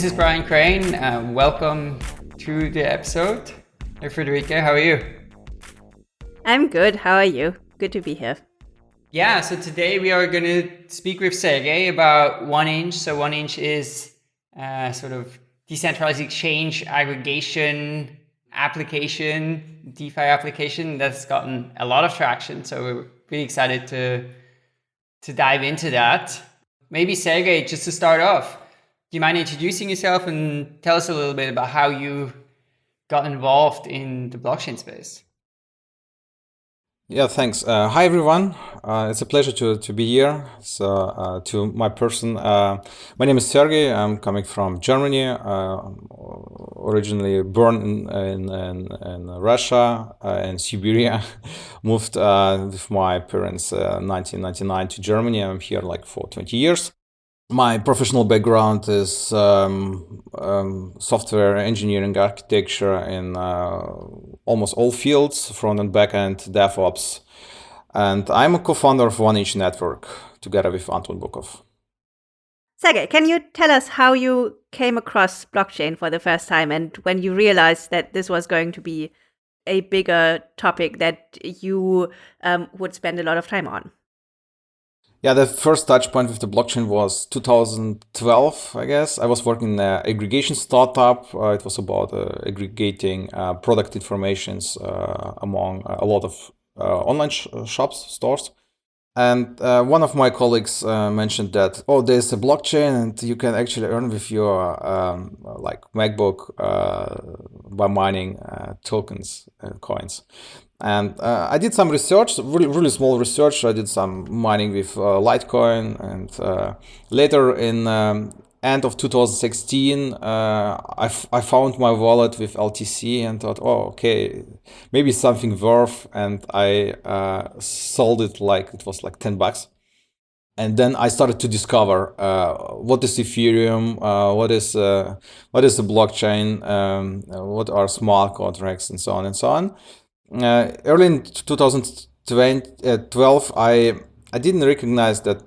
this is Brian Crane. Uh, welcome to the episode. Hey, Friederike, how are you? I'm good. How are you? Good to be here. Yeah, so today we are going to speak with Sergey about OneInch. So OneInch is uh, sort of decentralized exchange aggregation application, DeFi application that's gotten a lot of traction. So we're really excited to to dive into that. Maybe Sergey, just to start off, do you mind introducing yourself and tell us a little bit about how you got involved in the blockchain space? Yeah, thanks. Uh, hi, everyone. Uh, it's a pleasure to, to be here. So, uh, to my person, uh, my name is Sergey. I'm coming from Germany, uh, originally born in, in, in, in Russia and uh, Siberia. Moved with my parents 1999 to Germany. I'm here like for 20 years. My professional background is um, um, software engineering architecture in uh, almost all fields, front and back end, DevOps. And I'm a co-founder of OneInch Network together with Anton Bukov. Sergey, can you tell us how you came across blockchain for the first time and when you realized that this was going to be a bigger topic that you um, would spend a lot of time on? Yeah, the first touch point with the blockchain was 2012, I guess. I was working in an aggregation startup. Uh, it was about uh, aggregating uh, product informations uh, among a lot of uh, online sh shops, stores. And uh, one of my colleagues mentioned that, oh, there's a blockchain and you can actually earn with your um, like MacBook by mining tokens and coins. And uh, I did some research, really, really small research. I did some mining with uh, Litecoin, and uh, later in um, end of 2016, uh, I, I found my wallet with LTC and thought, oh, okay, maybe something worth. And I uh, sold it like it was like 10 bucks. And then I started to discover uh, what is Ethereum, what is what is the blockchain, um, what are smart contracts, and so on and so on uh, early in 2012, I I didn't recognize that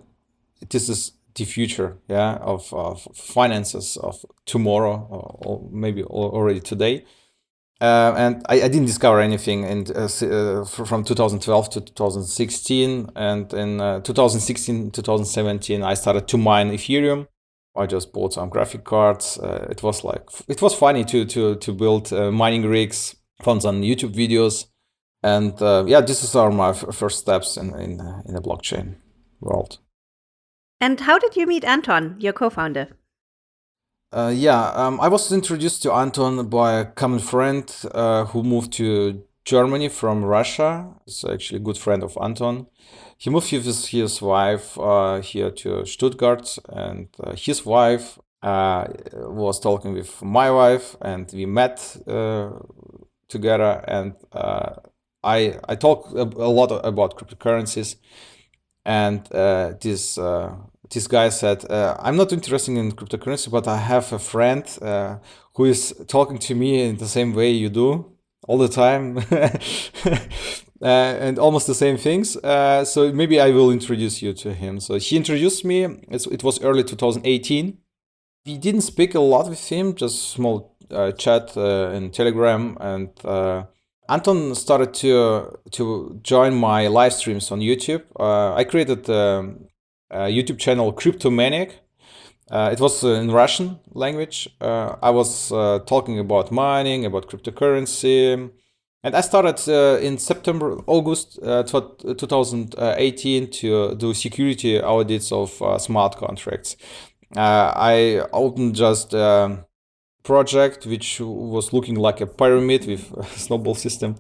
this is the future, yeah, of, of finances of tomorrow or, maybe already today. Uh, and I, I, didn't discover anything in, uh, uh from 2012 to 2016. And in uh, 2016, 2017, I started to mine Ethereum. I just bought some graphic cards. Uh, it was like it was funny to to to build mining rigs, found some YouTube videos, and uh, yeah, this is our my first steps in, in, in the blockchain world. And how did you meet Anton, your co-founder? Uh, yeah, um, I was introduced to Anton by a common friend uh, who moved to Germany from Russia. He's actually a good friend of Anton. He moved with his, his wife uh, here to Stuttgart, and uh, his wife uh, was talking with my wife, and we met uh, together. And I, I talk a, a lot about cryptocurrencies and uh, this uh, this guy said, uh, I'm not interested in cryptocurrency, but I have a friend uh, who is talking to me in the same way you do all the time uh, and almost the same things. Uh, so maybe I will introduce you to him. So he introduced me. It's, it was early 2018. We didn't speak a lot with him, just small chat in Telegram and Anton started to to join my live streams on YouTube. Uh, I created a, a, YouTube channel Cryptomaniac. Uh, it was uh, in Russian language. Uh, I was uh, talking about mining, about cryptocurrency, and I started uh, in September, August 2018 to do security audits of smart contracts. I opened just um, project, which was looking like a pyramid with a snowball system.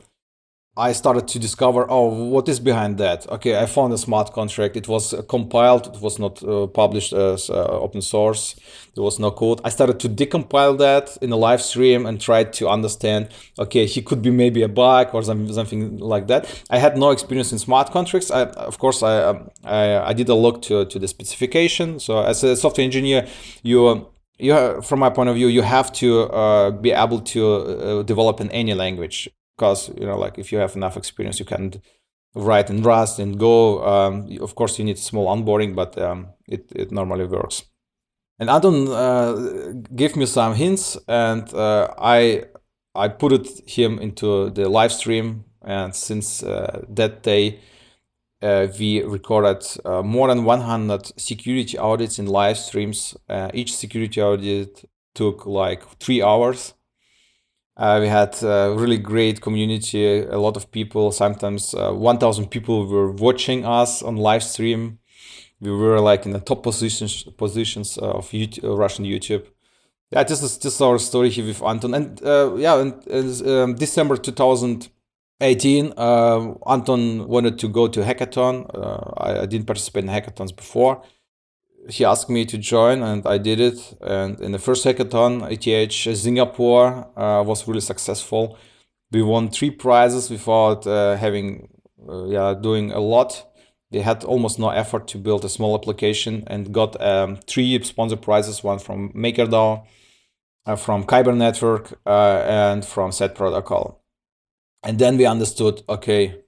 I started to discover, oh, what is behind that? Okay, I found a smart contract. It was compiled. It was not uh, published as uh, open source. There was no code. I started to decompile that in a live stream and tried to understand, okay, he could be maybe a bug or something, something like that. I had no experience in smart contracts. I, of course, I, um, I, I did a look to, to the specification. So as a software engineer, you you have, from my point of view, you have to uh, be able to uh, develop in any language because you know, like if you have enough experience, you can write in Rust and Go. Um, of course, you need small onboarding, but um, it it normally works. And Anton uh, gave me some hints, and uh, I I put it him into the live stream. And since uh, that day, uh, we recorded uh, more than 100 security audits in live streams. Uh, each security audit took like three hours. we had a really great community, a lot of people, sometimes 1,000 people were watching us on live stream we were like in the top positions positions of YouTube, uh, Russian YouTube. Yeah, this is this is our story here with Anton, and uh, yeah, in, um, December 2018, uh, Anton wanted to go to hackathon. Uh, I, I, didn't participate in hackathons before. He asked me to join, and I did it. And in the first hackathon, ETH Singapore uh, was really successful. We won three prizes without uh, having, yeah, doing a lot they had almost no effort to build a small application and got um, three sponsor prizes, one from MakerDAO, uh, from Kyber Network, uh, and from Set Protocol. And then we understood, okay,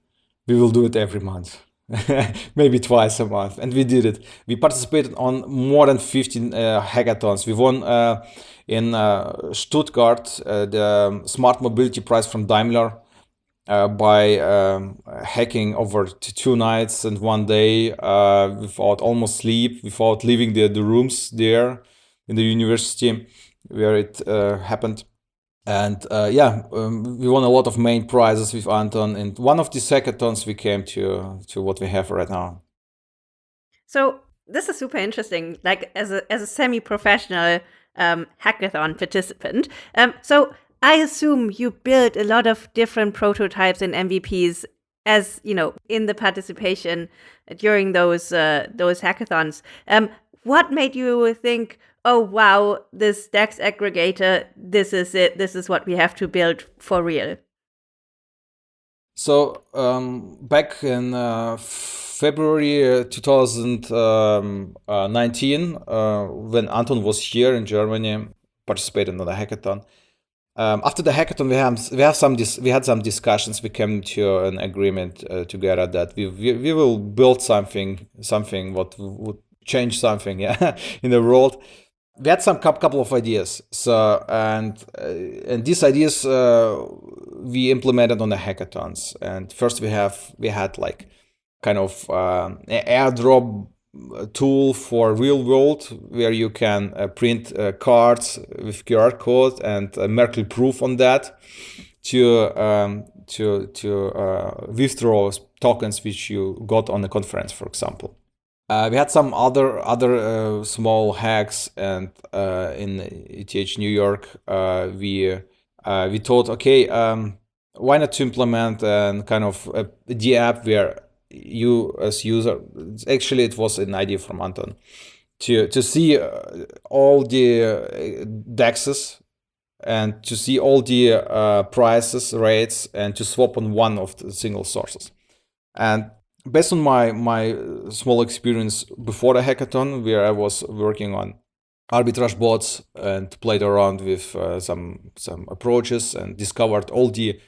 we will do it every month. maybe twice a month and we did it we participated on more than 15 uh, hackathons we won uh, in uh, stuttgart uh, the smart mobility prize from daimler uh, by um, hacking over two nights and one day uh, without almost sleep, without leaving the, the rooms there in the university where it happened. And uh, yeah, um, we won a lot of main prizes with Anton. And one of the hackathons we came to to what we have right now. So this is super interesting. Like as a as a semi-professional um, hackathon participant. Um, so I assume you built a lot of different prototypes and MVPs as you know in the participation during those uh, those hackathons. Um, what made you think, oh wow, this DEX aggregator, this is it, this is what we have to build for real? So um, back in uh, February uh, 2019, uh, when Anton was here in Germany, participating in the hackathon, um, after the hackathon, we have we have some we had some discussions. We came to an agreement uh, together that we, we, we will build something something what would change something yeah in the world. We had some couple of ideas. So and uh, and these ideas uh, we implemented on the hackathons. And first we have we had like kind of um, airdrop tool for real world where you can uh, print uh, cards with QR code and uh, Merkle proof on that to um, to to uh, withdraw tokens which you got on the conference, for example. Uh, we had some other other uh, small hacks, and in ETH New York, we we thought, okay, um, why not to implement a kind of a, the app where you as user actually it was an idea from anton to to see uh, all the uh, dexes and to see all the uh, prices rates and to swap on one of the single sources. And based on my my small experience before the hackathon where i was working on arbitrage bots and played around with uh, some some approaches and discovered all the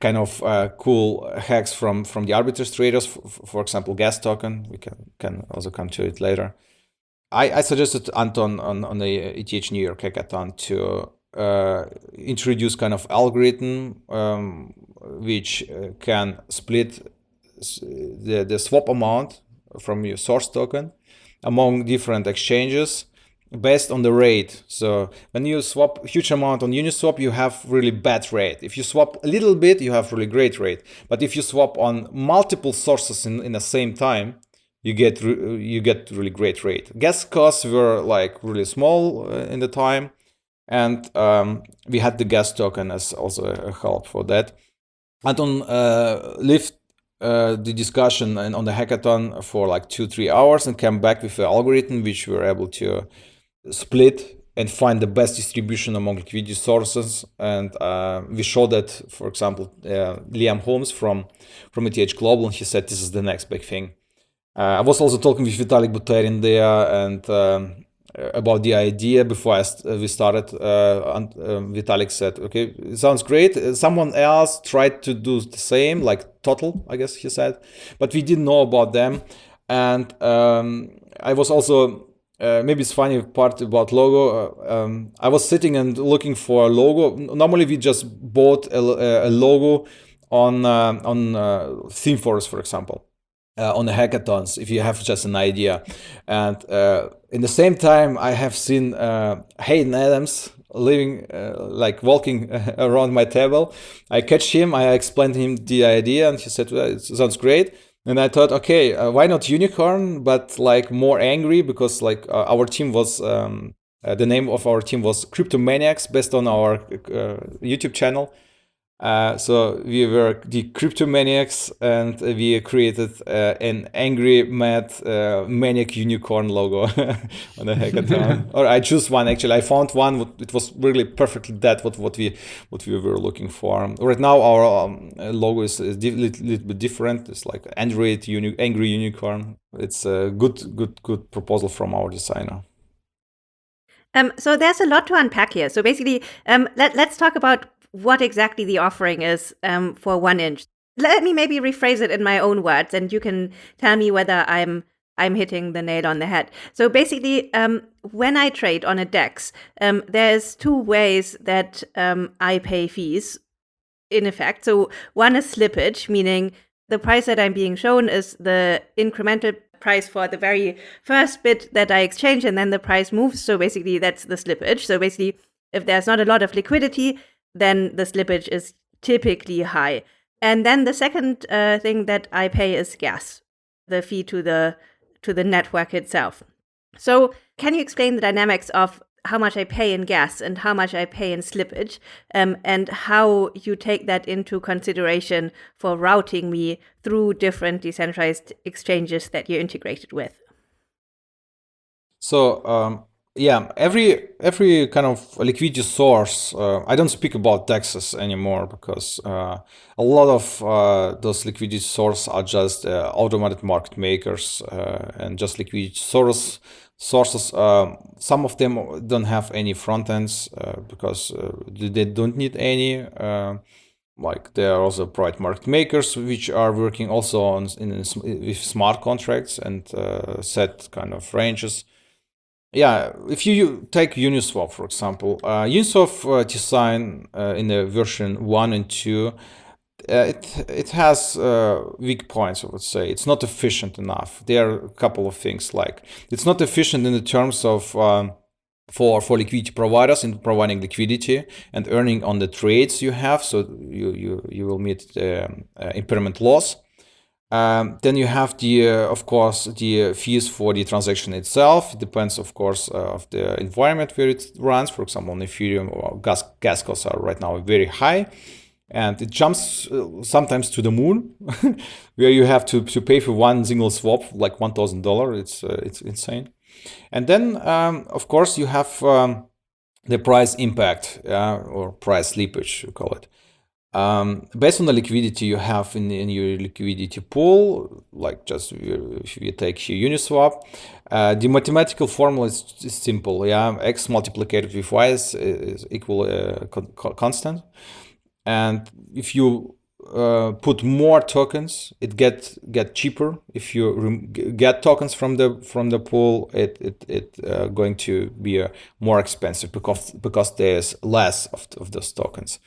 kind of uh, cool hacks from from the arbitrage traders. For, example, gas token. We can can also come to it later. I, I suggested Anton on on the ETH New York hackathon to uh, introduce kind of algorithm um, which uh, can split the the swap amount from your source token among different exchanges based on the rate. So when you swap huge amount on Uniswap, you have really bad rate. If you swap a little bit, you have really great rate. But if you swap on multiple sources in, in the same time, you get you get really great rate. Gas costs were like really small uh, in the time, and um, we had the gas token as also a help for that. Anton uh, lived uh, the discussion and on the hackathon for like two three hours and came back with an algorithm which we were able to split and find the best distribution among liquidity sources. And uh, we showed that, for example, uh, Liam Horne from, from ETH Global, and he said this is the next big thing. Uh, I was also talking with Vitalik Buterin there and um, about the idea before st we started. Uh, and, uh, Vitalik said, okay, sounds great. Someone else tried to do the same, like Totle, I guess he said, but we didn't know about them. And um, I was also uh, maybe it's funny part about logo. Uh, um, I was sitting and looking for a logo. Normally, we just bought a, a logo on uh, on uh, ThemeForest, for example, uh, on the hackathons. If you have just an idea, and uh, in the same time, I have seen Hayden Adams living like walking around my table. I catch him. I explained him the idea, and he said, well, "It sounds great." and I thought, okay, uh, why not unicorn, but like more angry because like uh, our team was um, uh, the name of our team was Cryptomaniacs, based on our uh, YouTube channel. Uh, so we were the cryptomaniacs and we created uh, an angry mad uh, maniac unicorn logo on the hackathon. Or i choose one actually. I found one it was really perfectly that what, what we what we were looking for. Right now our um, logo is, a little, little, bit different. It's like android uni angry unicorn. It's a good good good proposal from our designer. Um, so there's a lot to unpack here. So basically, um, let, let's talk about what exactly the offering is um, for one inch. Let me maybe rephrase it in my own words, and you can tell me whether I'm I'm hitting the nail on the head. So basically, um, when I trade on a DEX, um, there's two ways that um, I pay fees. In effect, so one is slippage, meaning the price that I'm being shown is the incremental price for the very first bit that I exchange, and then the price moves. So basically, that's the slippage. So basically, if there's not a lot of liquidity, then the slippage is typically high. And then the second uh, thing that I pay is gas, the fee to the to the network itself. So, can you explain the dynamics of how much I pay in gas and how much I pay in slippage, um, and how you take that into consideration for routing me through different decentralized exchanges that you're integrated with? So, um, yeah every every kind of liquidity source uh, i don't speak about dexes anymore because uh, a lot of uh, those liquidity sources are just uh, automated market makers uh, and just liquidity source sources um, some of them don't have any front ends uh, because they don't need any like there are also private market makers which are working also on in, in with smart contracts and set kind of ranges yeah, if you take Uniswap, for example, uh, Uniswap uh, design uh, in the version 1 and 2, uh, it, it has uh, weak points, I would say. It's not efficient enough. There are a couple of things like it's not efficient in the terms of um, for, for liquidity providers in providing liquidity and earning on the trades you have. So you, you, you will meet um, impermanent loss. Um, then you have the, uh, of course, the fees for the transaction itself. It depends, of course, uh, of the environment where it runs. For example, on Ethereum, or gas gas costs are right now very high, and it jumps uh, sometimes to the moon, where you have to, to pay for one single swap like one thousand dollars. It's uh, it's insane. And then, um, of course, you have um, the price impact or price slippage, you call it. Um, based on the liquidity you have in, in your liquidity pool, like just if you take here Uniswap, uh, the mathematical formula is, is, simple. Yeah, x multiplied with y is, is equal uh, con constant, and if you uh, put more tokens, it get get cheaper. If you get tokens from the from the pool, it it it uh, going to be uh, more expensive because because there's less of, of those tokens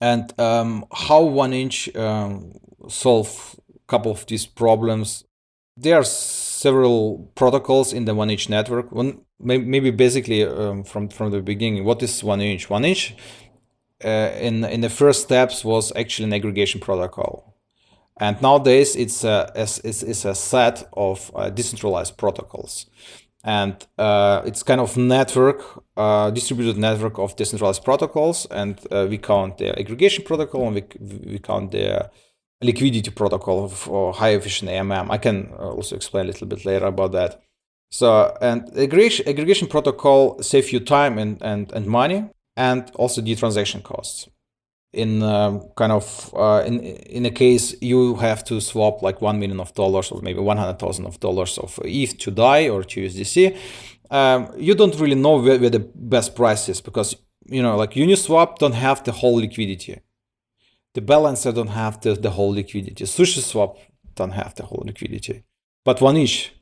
and um, how one inch um, solve a couple of these problems? There are several protocols in the one inch network. One maybe basically um, from from the beginning what is one inch? One inch uh, in in the first steps was actually an aggregation protocol. And nowadays it's a it's, it's a set of uh, decentralized protocols. And uh, it's kind of network, uh, distributed network of decentralized protocols, and uh, we count the aggregation protocol and we, we count the liquidity protocol for high efficient AMM. I can uh, also explain a little bit later about that. So, and aggregation, aggregation protocol save you time and, and, and money, and also the transaction costs in um, kind of uh, in in a case you have to swap like one million of dollars or maybe one hundred thousand of dollars of ETH to DAI or to USDC, um, you don't really know where, where, the best price is because you know like Uniswap don't have the whole liquidity, the balancer don't have the, the whole liquidity, SushiSwap don't have the whole liquidity, but one inch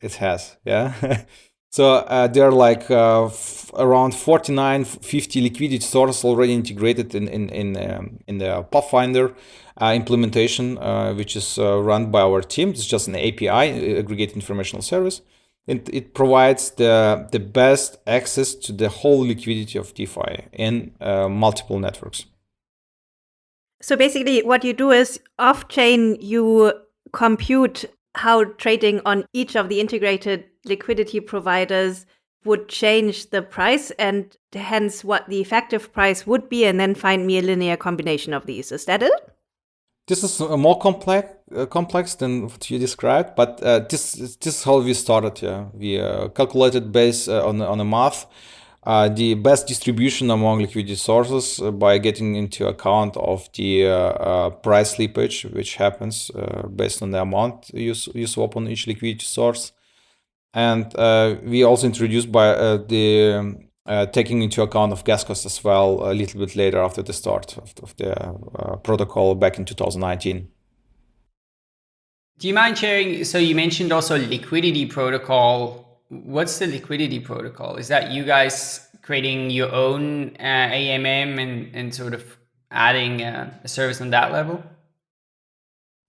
it has, yeah. So uh, there are like uh, around 49, 50 liquidity sources already integrated in in in, um, in the Pathfinder uh, implementation, uh, which is uh, run by our team. It's just an API, aggregate informational service. It, it provides the the best access to the whole liquidity of DeFi in uh, multiple networks. So basically, what you do is off chain, you compute how trading on each of the integrated liquidity providers would change the price and hence what the effective price would be, and then find me a linear combination of these. Is that it? This is uh, more complex uh, complex than what you described, but uh, this this is how we started. Yeah, we uh, calculated based uh, on on a math uh, the best distribution among liquidity sources by getting into account of the price slippage, which happens based on the amount you, you swap on each liquidity source. And we also introduced by the um, taking into account of gas costs as well a little bit later after the start of, of the protocol back in 2019. Do you mind sharing? So you mentioned also liquidity protocol what's the liquidity protocol? Is that you guys creating your own uh, AMM and, and sort of adding uh, a service on that level?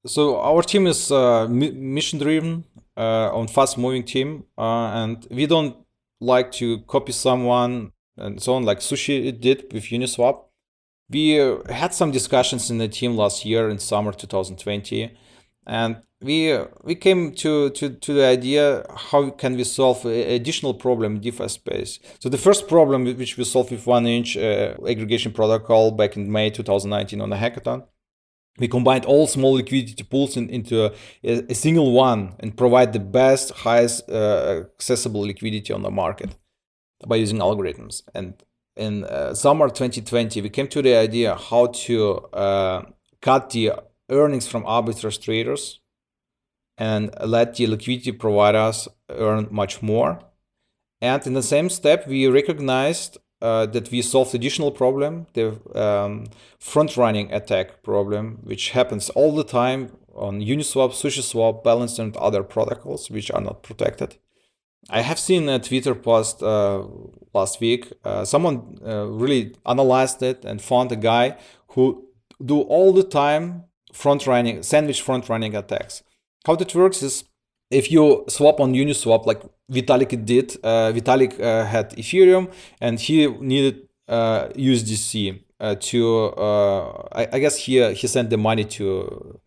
So our team is uh, mission driven, uh, on fast moving team, uh, and we don't like to copy someone and so on, like Sushi did with Uniswap. We uh, had some discussions in the team last year in summer 2020, and we we came to, to, to the idea how can we solve additional problem in DeFi space. So the first problem which we solved with one inch uh, aggregation protocol back in May 2019 on the hackathon, we combined all small liquidity pools in, into a, a, single one and provide the best, highest uh, accessible liquidity on the market by using algorithms. And in uh, summer 2020, we came to the idea how to uh, cut the earnings from arbitrage traders and let the liquidity providers earn much more. And in the same step, we recognized uh, that we solved additional problem, the um, front-running attack problem, which happens all the time on Uniswap, SushiSwap, Balancer, and other protocols which are not protected. I have seen a Twitter post uh, last week. Uh, someone uh, really analyzed it and found a guy who do all the time front-running, sandwich front-running attacks. How that works is if you swap on Uniswap, like Vitalik did, uh, Vitalik uh, had Ethereum and he needed uh, USDC uh, to, uh, I, I, guess he, he sent the money to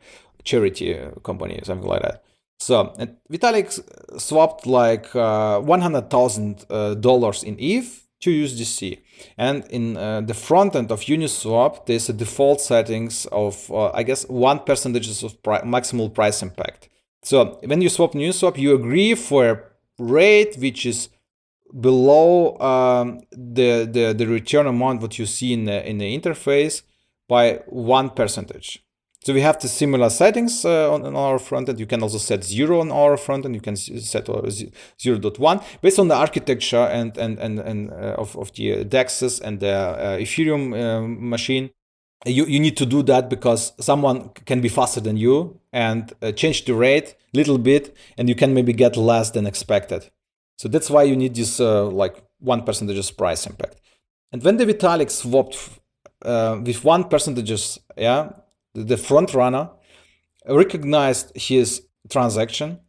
charity company, or something like that. So and Vitalik swapped like uh, $100,000 in ETH to USDC. And in uh, the front end of Uniswap, there's a default settings of, uh, I guess, one percentage of pri maximal price impact. So when you swap Uniswap, you agree for a rate which is below um, the, the, the return amount what you see in the, in the interface by one percentage. So we have the similar settings uh, on, on, our front end. You can also set zero on our front end. You can set 0 0.1 based on the architecture and and and, and uh, of, of the DEXs and the uh, Ethereum um, machine. You, you need to do that because someone can be faster than you and uh, change the rate a little bit and you can maybe get less than expected. So that's why you need this uh, like one percentage price impact. And when the Vitalik swapped uh, with one percentages, yeah, the front runner, recognized his transaction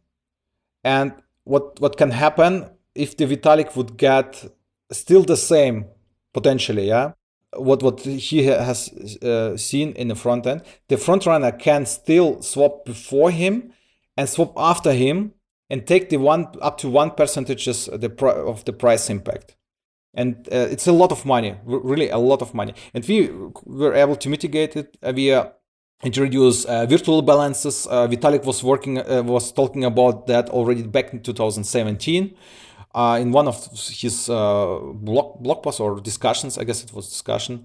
and what what can happen if the Vitalik would get still the same potentially, yeah, what what he has uh, seen in the front end, the front runner can still swap before him and swap after him and take the one up to one percentages the of the price impact and uh, it's a lot of money really a lot of money and we were able to mitigate it via introduce uh, virtual balances. Uh, Vitalik was working uh, was talking about that already back in 2017. Uh, in one of his uh, blog blog posts or discussions, I guess it was discussion,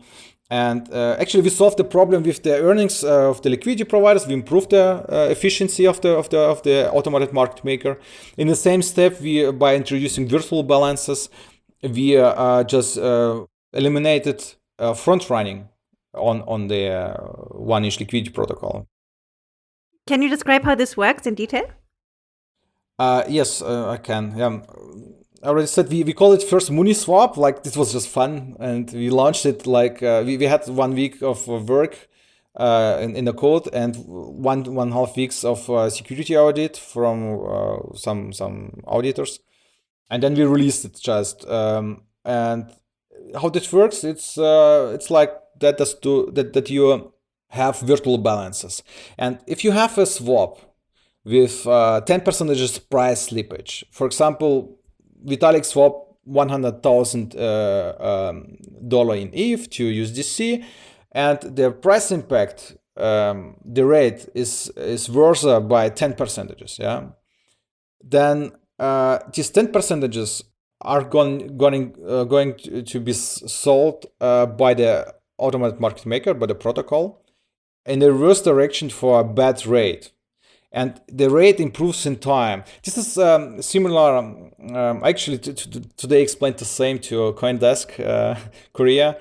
and uh, actually we solved the problem with the earnings of the liquidity providers. We improved the efficiency of the of the of the automated market maker. In the same step, we by introducing virtual balances, we just eliminated front running on on the uh, one inch liquidity protocol. Can you describe how this works in detail? Uh, yes, uh, I can. Yeah. I already said we, we call it first Mooniswap. Like this was just fun, and we launched it like uh, we, we had one week of work uh, in, in the code and one one half weeks of uh, security audit from uh, some some auditors, and then we released it just. Um, and how this works, it's uh, it's like that does to that that you have virtual balances, and if you have a swap with uh, 10 percentages price slippage, for example, Vitalik swap 100,000 uh, um, in ETH to USDC and the price impact, um, the rate is is worse by 10 percentages, yeah, then uh, these 10 percentages are going going uh, going to, to, be sold uh, by the automated market maker by the protocol in the reverse direction for a bad rate and the rate improves in time. This is um, similar. Um, um, actually, today explained the same to CoinDesk uh, Korea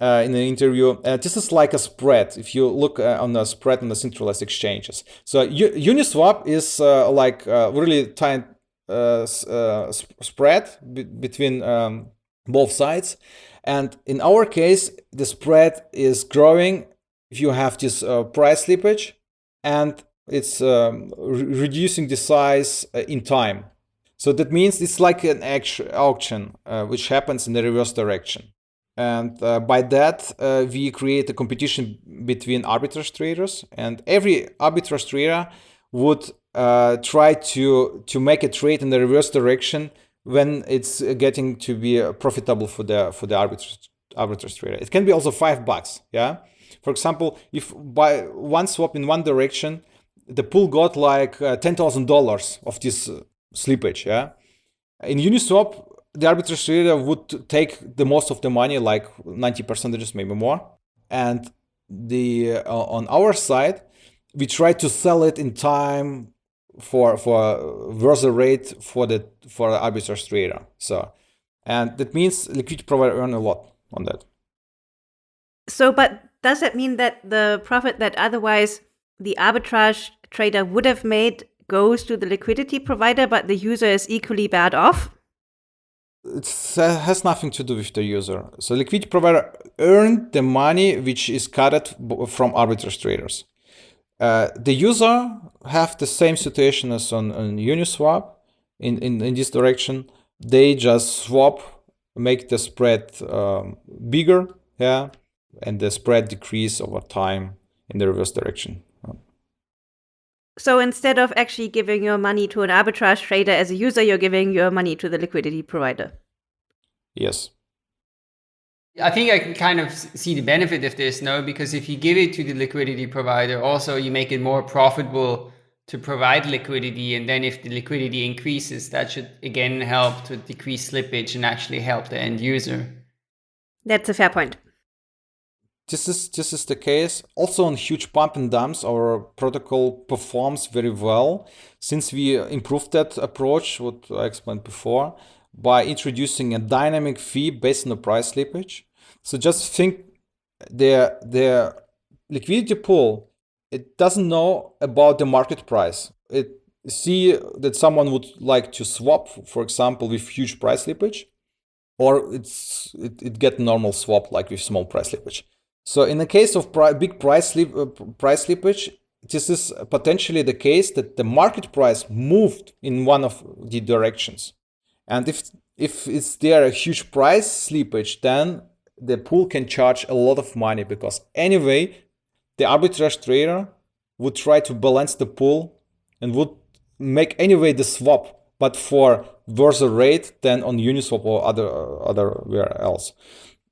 uh, in an interview. Uh, this is like a spread. If you look uh, on the spread on the centralized exchanges, so Uniswap is uh, like uh, really tight uh, spread between um, both sides, and in our case, the spread is growing if you have this price slippage, and it's um, re reducing the size in time. So that means it's like an auction, which happens in the reverse direction. And uh, by that, uh, we create a competition between arbitrage traders, and every arbitrage trader would uh, try to to make a trade in the reverse direction when it's getting to be uh, profitable for the for the arbitrage arbitrage trader. It can be also five bucks. Yeah. For example, if by one swap in one direction, the pool got like uh, ten thousand dollars of this uh, slippage. Yeah. In Uniswap, the arbitrage trader would take the most of the money, like 90 percentages, maybe more. And the uh, on our side, we try to sell it in time for for worse rate for the for the arbitrage trader. So, and that means liquidity provider earn a lot on that. So, but does that mean that the profit that otherwise the arbitrage trader would have made goes to the liquidity provider, but the user is equally bad off? it has nothing to do with the user. So liquidity provider earned the money which is cut from arbitrage traders. Uh, the user have the same situation as on, on Uniswap in, in, in this direction. They just swap, make the spread um, bigger, yeah, and the spread decrease over time in the reverse direction. So instead of actually giving your money to an arbitrage trader as a user, you're giving your money to the liquidity provider. Yes. I think I can kind of see the benefit of this, no? Because if you give it to the liquidity provider, also you make it more profitable to provide liquidity. And then if the liquidity increases, that should again help to decrease slippage and actually help the end user. That's a fair point this is this is the case. Also on huge pump and dumps, our protocol performs very well since we improved that approach, what I explained before, by introducing a dynamic fee based on the price slippage. So just think the the liquidity pool, it doesn't know about the market price. It see that someone would like to swap, for example, with huge price slippage, or it's it, it get normal swap like with small price slippage. So in the case of pri big price, slip, uh, price slippage, this is potentially the case that the market price moved in one of the directions. And if, if it's there a huge price slippage, then the pool can charge a lot of money because anyway, the arbitrage trader would try to balance the pool and would make anyway the swap, but for worse rate than on Uniswap or other other where else.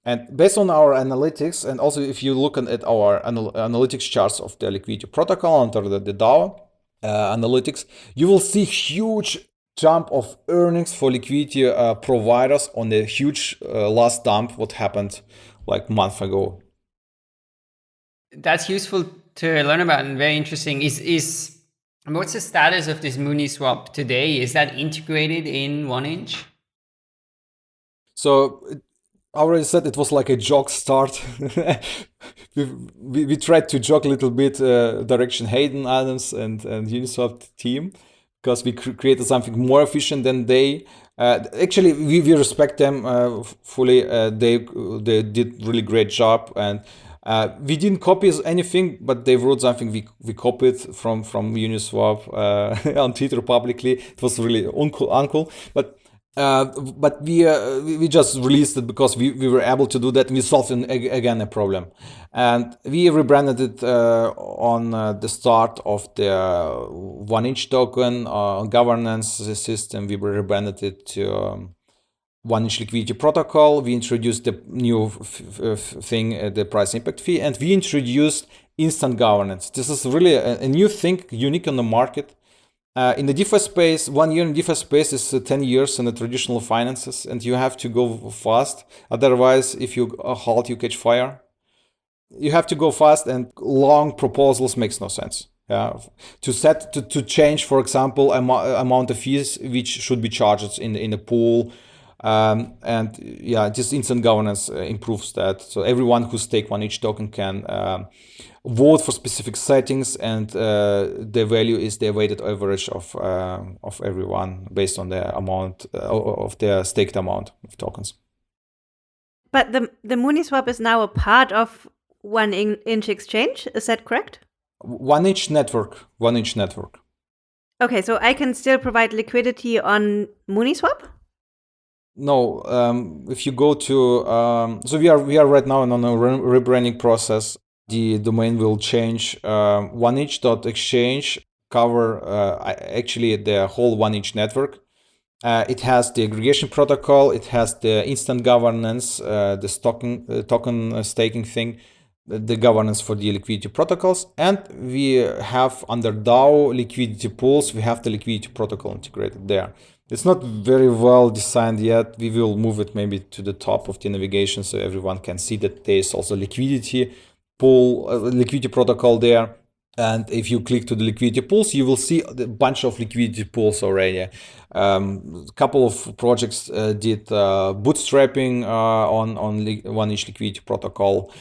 And based on our analytics, and also if you look at our anal analytics charts of the liquidity protocol under the, the DAO uh, analytics, you will see huge jump of earnings for liquidity uh, providers on the huge uh, last dump what happened like a month ago. That's useful to learn about and very interesting. Is is what's the status of this Mooniswap today? Is that integrated in one inch? So I already said it was like a jog start. we, we, we, tried to jog a little bit uh, direction Hayden Adams and, and Uniswap team. because we cr- created something more efficient than they. Uh, actually, we, we respect them uh, fully. Uh, they they did really great job, and uh, we didn't copy anything, but they wrote something we we copied from from Uniswap uh, on Twitter publicly. It was really uncool, uncool. But uh, but we, uh, we just released it because we, we were able to do that. We solved an, again a problem, and we rebranded it uh, on uh, the start of the one inch token uh, governance system. We rebranded it to um, one inch liquidity protocol. We introduced the new thing, the price impact fee, and we introduced instant governance. This is really a, a new thing, unique on the market uh, in the DeFi space, one year in DeFi space is uh, 10 years in the traditional finances, and you have to go fast. Otherwise, if you uh, halt, you catch fire. You have to go fast, and long proposals makes no sense. Yeah, to set to, to change, for example, am- amount of fees which should be charged in in the pool, um, and yeah, just instant governance uh, improves that. So everyone who stake one inch token can. Um, vote for specific settings, and uh, the value is the weighted average of uh, of everyone based on the amount uh, of their staked amount of tokens. But the the Mooniswap is now a part of one inch exchange. Is that correct? One inch network. One inch network. Okay, so I can still provide liquidity on Mooniswap. No, um, if you go to um, so we are we are right now on a rebranding process the domain will change. Uh, one exchange cover uh, actually the whole one inch network. Uh, it has the aggregation protocol. It has the instant governance, uh, the token uh, token staking thing, the governance for the liquidity protocols, and we have under DAO liquidity pools. We have the liquidity protocol integrated there. It's not very well designed yet. We will move it maybe to the top of the navigation so everyone can see that there is also liquidity pool uh, liquidity protocol there. And if you click to the liquidity pools, you will see a bunch of liquidity pools already. Um, a couple of projects uh, did uh, bootstrapping uh, on on one inch liquidity protocol.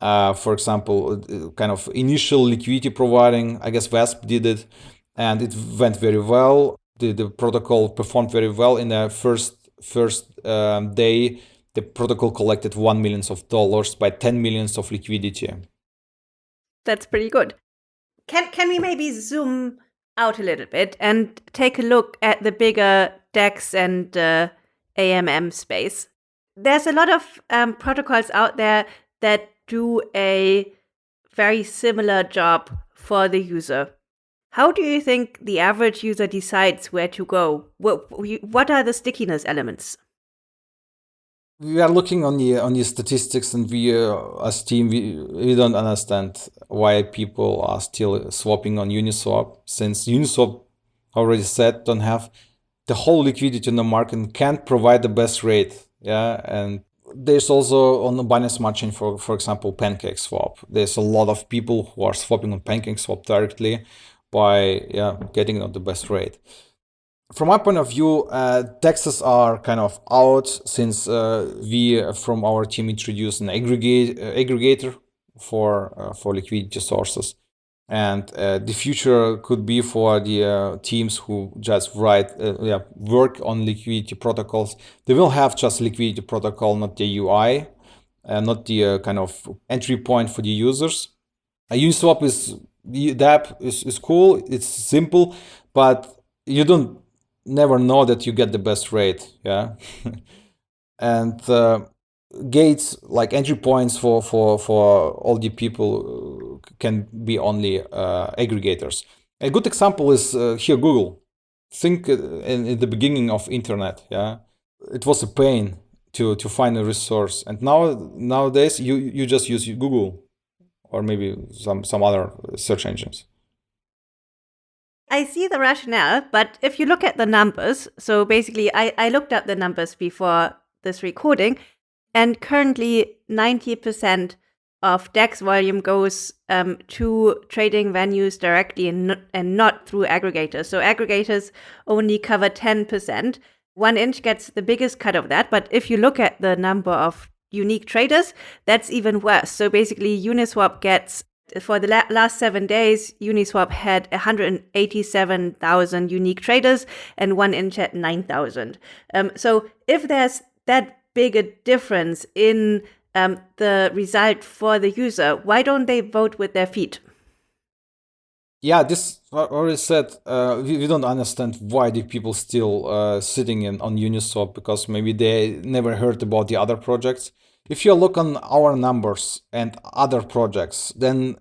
Uh, for example, uh, kind of initial liquidity providing. I guess Vesp did it, and it went very well. The the protocol performed very well in the first first um, day the protocol collected 1 millions of dollars by 10 millions of liquidity. That's pretty good. Can can we maybe zoom out a little bit and take a look at the bigger DEX and uh, AMM space? There's a lot of um, protocols out there that do a very similar job for the user. How do you think the average user decides where to go? What, what are the stickiness elements? we are looking on the on the statistics and we uh, as team we, we don't understand why people are still swapping on uniswap since uniswap already said don't have the whole liquidity in the market and can't provide the best rate yeah and there's also on the Binance Smart Chain, for for example, Pancake Swap. There's a lot of people who are swapping on Pancake Swap directly by yeah getting the best rate from my point of view, uh, DEXs are kind of out since uh, we uh, from our team introduced an aggregate uh, aggregator for uh, for liquidity sources, and uh, the future could be for the teams who just write yeah work on liquidity protocols. They will have just liquidity protocol, not the UI, not the kind of entry point for the users. Uniswap is the app is, is cool. It's simple, but you don't never know that you get the best rate yeah? And uh, gates like entry points for for for all the people uh, can be only uh, aggregators. A good example is uh, here google. Think uh, in, in, the beginning of internet yeah? It was a pain to to find a resource and now nowadays you you just use google or maybe some some other search engines I see the rationale, but if you look at the numbers, so basically, I, I looked up the numbers before this recording, and currently 90% of DEX volume goes um, to trading venues directly and and not through aggregators. So aggregators only cover 10%. One inch gets the biggest cut of that, but if you look at the number of unique traders, that's even worse. So basically, Uniswap gets for the la- last seven days, Uniswap had 187,000 unique traders and 1inch had 9,000. Um, so if there's that big a difference in um, the result for the user, why don't they vote with their feet? Yeah, this already said. Uh, we, we don't understand why the people still uh, sitting in on Uniswap because maybe they never heard about the other projects. If you look on our numbers and other projects, then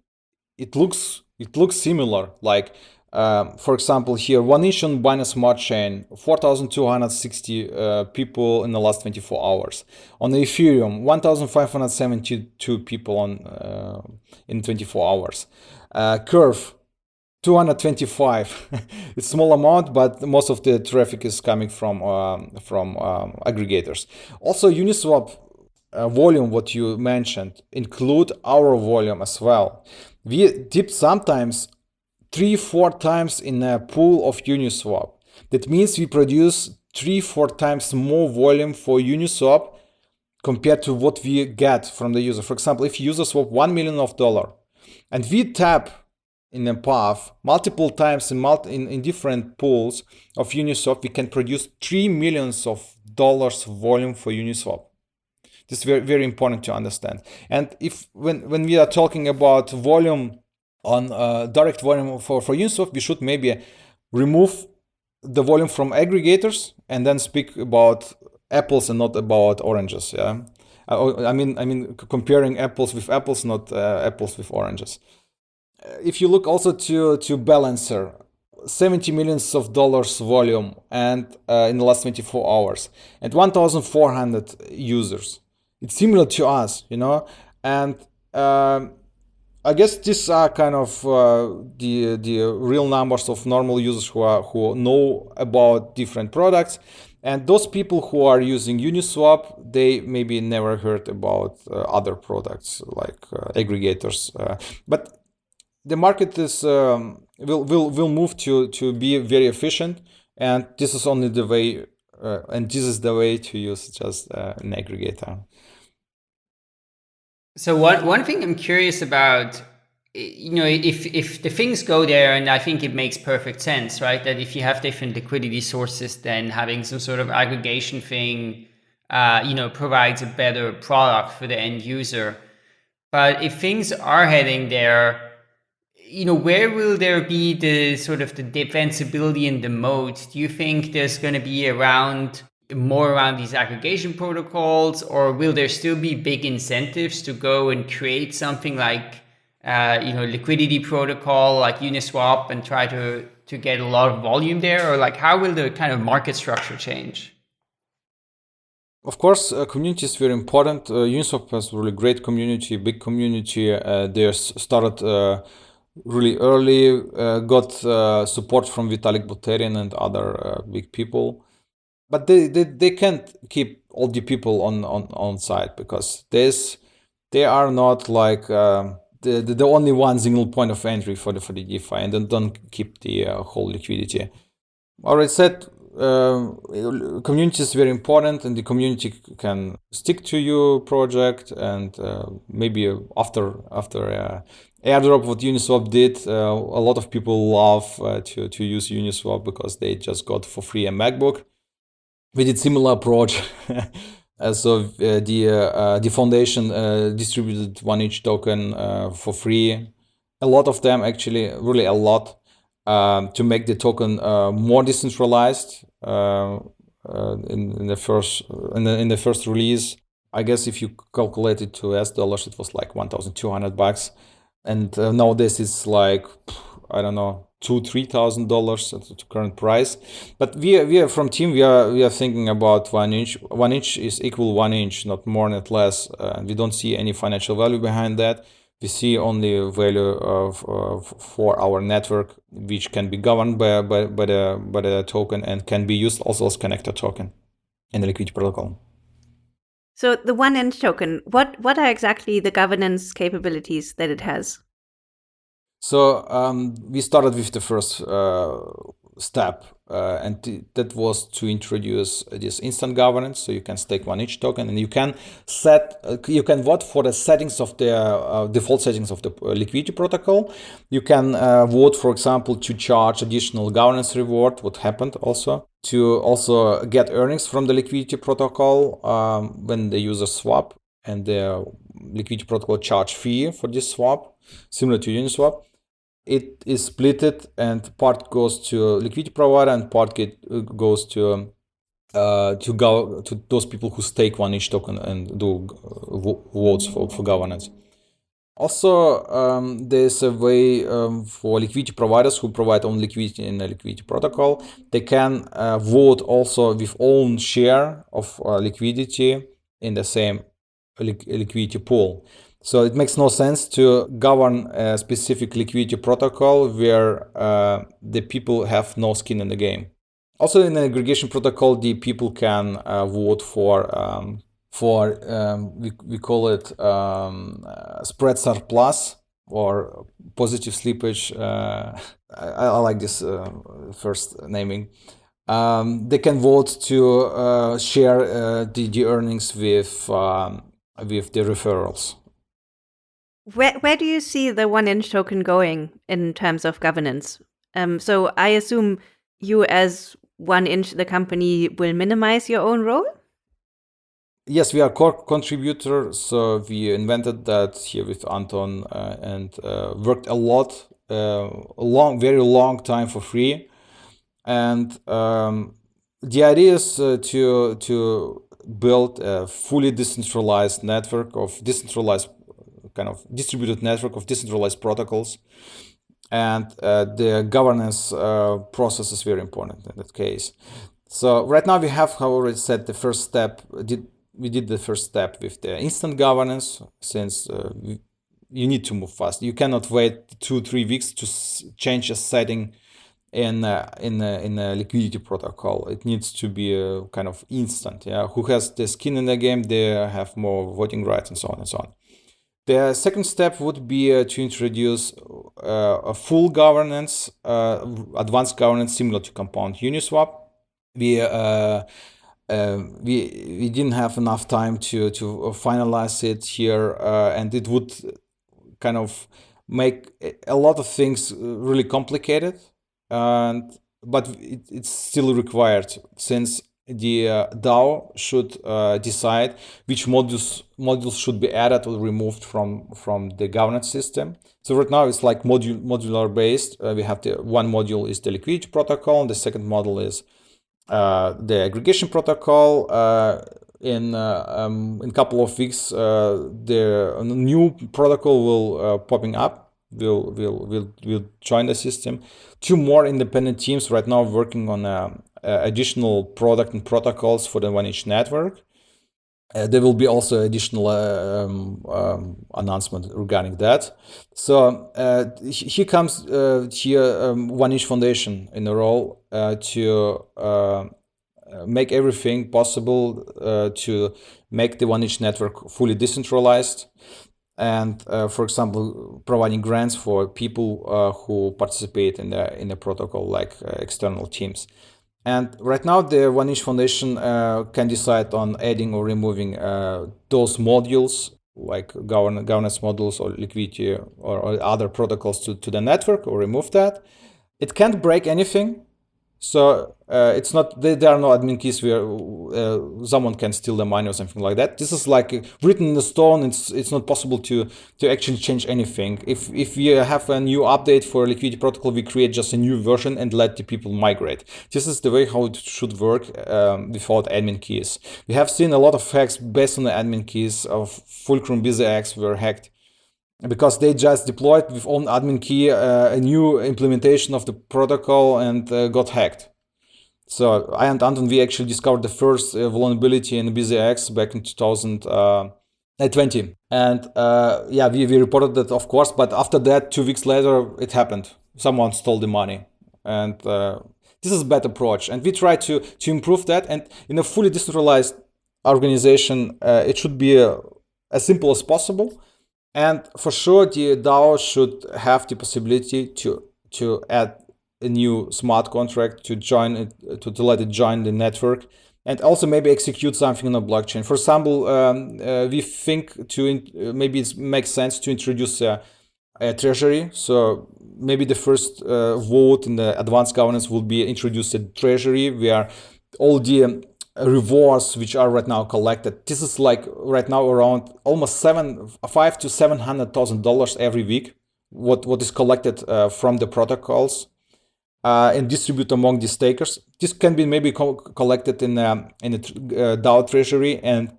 it looks it looks similar. Like um, for example, here one inch on Binance Smart Chain, 4,260 uh, people in the last 24 hours. On Ethereum, 1,572 people on uh, in 24 hours. Uh, Curve, 225 it's small amount but most of the traffic is coming from um, from um, aggregators also uniswap uh, volume what you mentioned include our volume as well. We dip sometimes three four times in a pool of uniswap. That means we produce three four times more volume for uniswap compared to what we get from the user. For example if user swap 1 million of dollar and we tap in a path multiple times in, multi, in, in different pools of Uniswap, we can produce 3 millions of dollars volume for Uniswap. This is very, very important to understand. And if when, when we are talking about volume on uh, direct volume for, for Uniswap, we should maybe remove the volume from aggregators and then speak about apples and not about oranges. Yeah, I, I mean, I mean comparing apples with apples, not uh, apples with oranges if you look also to to balancer 70 millions of dollars volume and uh, in the last 24 hours and 1400 users it's similar to us you know and um, I guess these are kind of uh, the the real numbers of normal users who are who know about different products, and those people who are using Uniswap, they maybe never heard about uh, other products like uh, aggregators. Uh, but the market is um, will will will move to to be very efficient, and this is only the way, uh, and this is the way to use just uh, an aggregator. So one one thing I'm curious about, you know, if if the things go there, and I think it makes perfect sense, right? That if you have different liquidity sources, then having some sort of aggregation thing, uh, you know, provides a better product for the end user. But if things are heading there, you know, where will there be the sort of the defensibility in the moat? Do you think there's going to be around more around these aggregation protocols, or will there still be big incentives to go and create something like, uh, you know, liquidity protocol like Uniswap and try to to get a lot of volume there, or like how will the kind of market structure change? Of course, uh, community is very important. Uh, Uniswap has really great community, big community. Uh, they started uh, really early, uh, got uh, support from Vitalik Buterin and other uh, big people. But they, they, they can't keep all the people on, on, on site because this, they are not like um, the, the, the, only one single point of entry for the, for the DeFi and then don't keep the uh, whole liquidity. Already said, uh, community is very important and the community can stick to your project and uh, maybe after after uh, airdrop what uniswap did uh, a lot of people love uh, to, to use uniswap because they just got for free a macbook we did similar approach so uh, the uh, the foundation distributed one inch token for free a lot of them actually really a lot um, to make the token uh, more decentralized uh, uh, in, in, the first in the, in the first release. I guess if you calculate it to S dollars, it was like 1,200 bucks, and nowadays it's like I don't know two three thousand dollars at the current price. But we are, we are from team we are we are thinking about one inch. One inch is equal one inch, not more, not less. Uh, we don't see any financial value behind that we see only value of, of, for our network, which can be governed by, by, by, the, by the token and can be used also as connector token in the liquidity protocol. So the one inch token, what, what are exactly the governance capabilities that it has? So um, we started with the first uh, step, uh, and th- that was to introduce this instant governance. So you can stake one inch token, and you can set, uh, you can vote for the settings of the uh, default settings of the uh, liquidity protocol. You can uh, vote, for example, to charge additional governance reward. What happened also to also get earnings from the liquidity protocol um, when the user swap and the liquidity protocol charge fee for this swap, similar to Uniswap it is splitted and part goes to liquidity provider and part get, uh, goes to uh, to go to those people who stake one inch token and do uh, votes for, for governance. Also, um, there's a way um, for liquidity providers who provide own liquidity in a liquidity protocol. They can uh, vote also with own share of uh, liquidity in the same liquidity pool. So it makes no sense to govern a specific liquidity protocol where uh, the people have no skin in the game. Also, in an aggregation protocol, the people can uh, vote for um, for um, we, we call it um, uh, spread surplus or positive slippage. Uh, I, I, like this uh, first naming. Um, they can vote to uh, share the, the earnings with um, with the referrals. Where where do you see the one inch token going in terms of governance? Um, so I assume you, as one inch, the company, will minimize your own role. Yes, we are core contributor, so we invented that here with Anton uh, and uh, worked a lot, uh, a long, very long time for free, and um, the idea is uh, to to build a fully decentralized network of decentralized kind of distributed network of decentralized protocols. And uh, the governance uh, process is very important in that case. So right now we have already said the first step. Did we did the first step with the instant governance since uh, you need to move fast. You cannot wait two three weeks to change a setting in uh, in uh, in a liquidity protocol. It needs to be a kind of instant. Yeah, who has the skin in the game? They have more voting rights and so on and so on. The second step would be uh, to introduce uh, a full governance, uh, advanced governance similar to Compound Uniswap. We uh, uh, we we didn't have enough time to to finalize it here, uh, and it would kind of make a lot of things really complicated, and but it, it's still required since the uh, DAO should uh, decide which modules modules should be added or removed from from the governance system. So right now it's like module modular based. Uh, we have the one module is the liquidity protocol, and the second model is uh, the aggregation protocol. Uh, in uh, um, in a couple of weeks, the new protocol will popping up. Will will will will join the system. Two more independent teams right now working on a uh, additional product and protocols for the one inch network. Uh, there will be also additional uh, um, um, announcement regarding that. So uh, here comes uh, here um, One Inch Foundation in a role uh, to make everything possible to make the One Inch network fully decentralized, and for example, providing grants for people who participate in the in the protocol, like external teams. And right now, the One Inch Foundation uh, can decide on adding or removing uh, those modules, like govern governance modules or liquidity or, or, other protocols to, to the network, or remove that. It can't break anything. So uh, it's not there are no admin keys where uh, someone can steal the money or something like that. This is like written in the stone. It's it's not possible to to actually change anything. If if we have a new update for liquidity protocol, we create just a new version and let the people migrate. This is the way how it should work um, without admin keys. We have seen a lot of hacks based on the admin keys of Fulcrum BZX were hacked because they just deployed with own admin key uh, a new implementation of the protocol and uh, got hacked. So I and Anton, we actually discovered the first uh, vulnerability in BZX back in 2020. Uh, and uh, yeah, we, we reported that, of course, but after that, two weeks later, it happened. Someone stole the money. And uh, this is a bad approach. And we try to, to improve that. And in a fully decentralized organization, it should be as simple as possible and for sure, the DAO should have the possibility to to add a new smart contract to join it, to, to let it join the network and also maybe execute something on a blockchain. For example, um, uh, we think to in, uh, maybe it makes sense to introduce a, a treasury. So maybe the first uh, vote in the advanced governance will be introduce a treasury where all the rewards which are right now collected. This is like right now around almost seven, five to seven hundred thousand dollars every week. What what is collected uh, from the protocols uh, and distribute among the stakers. This can be maybe co collected in a, in a uh, DAO treasury and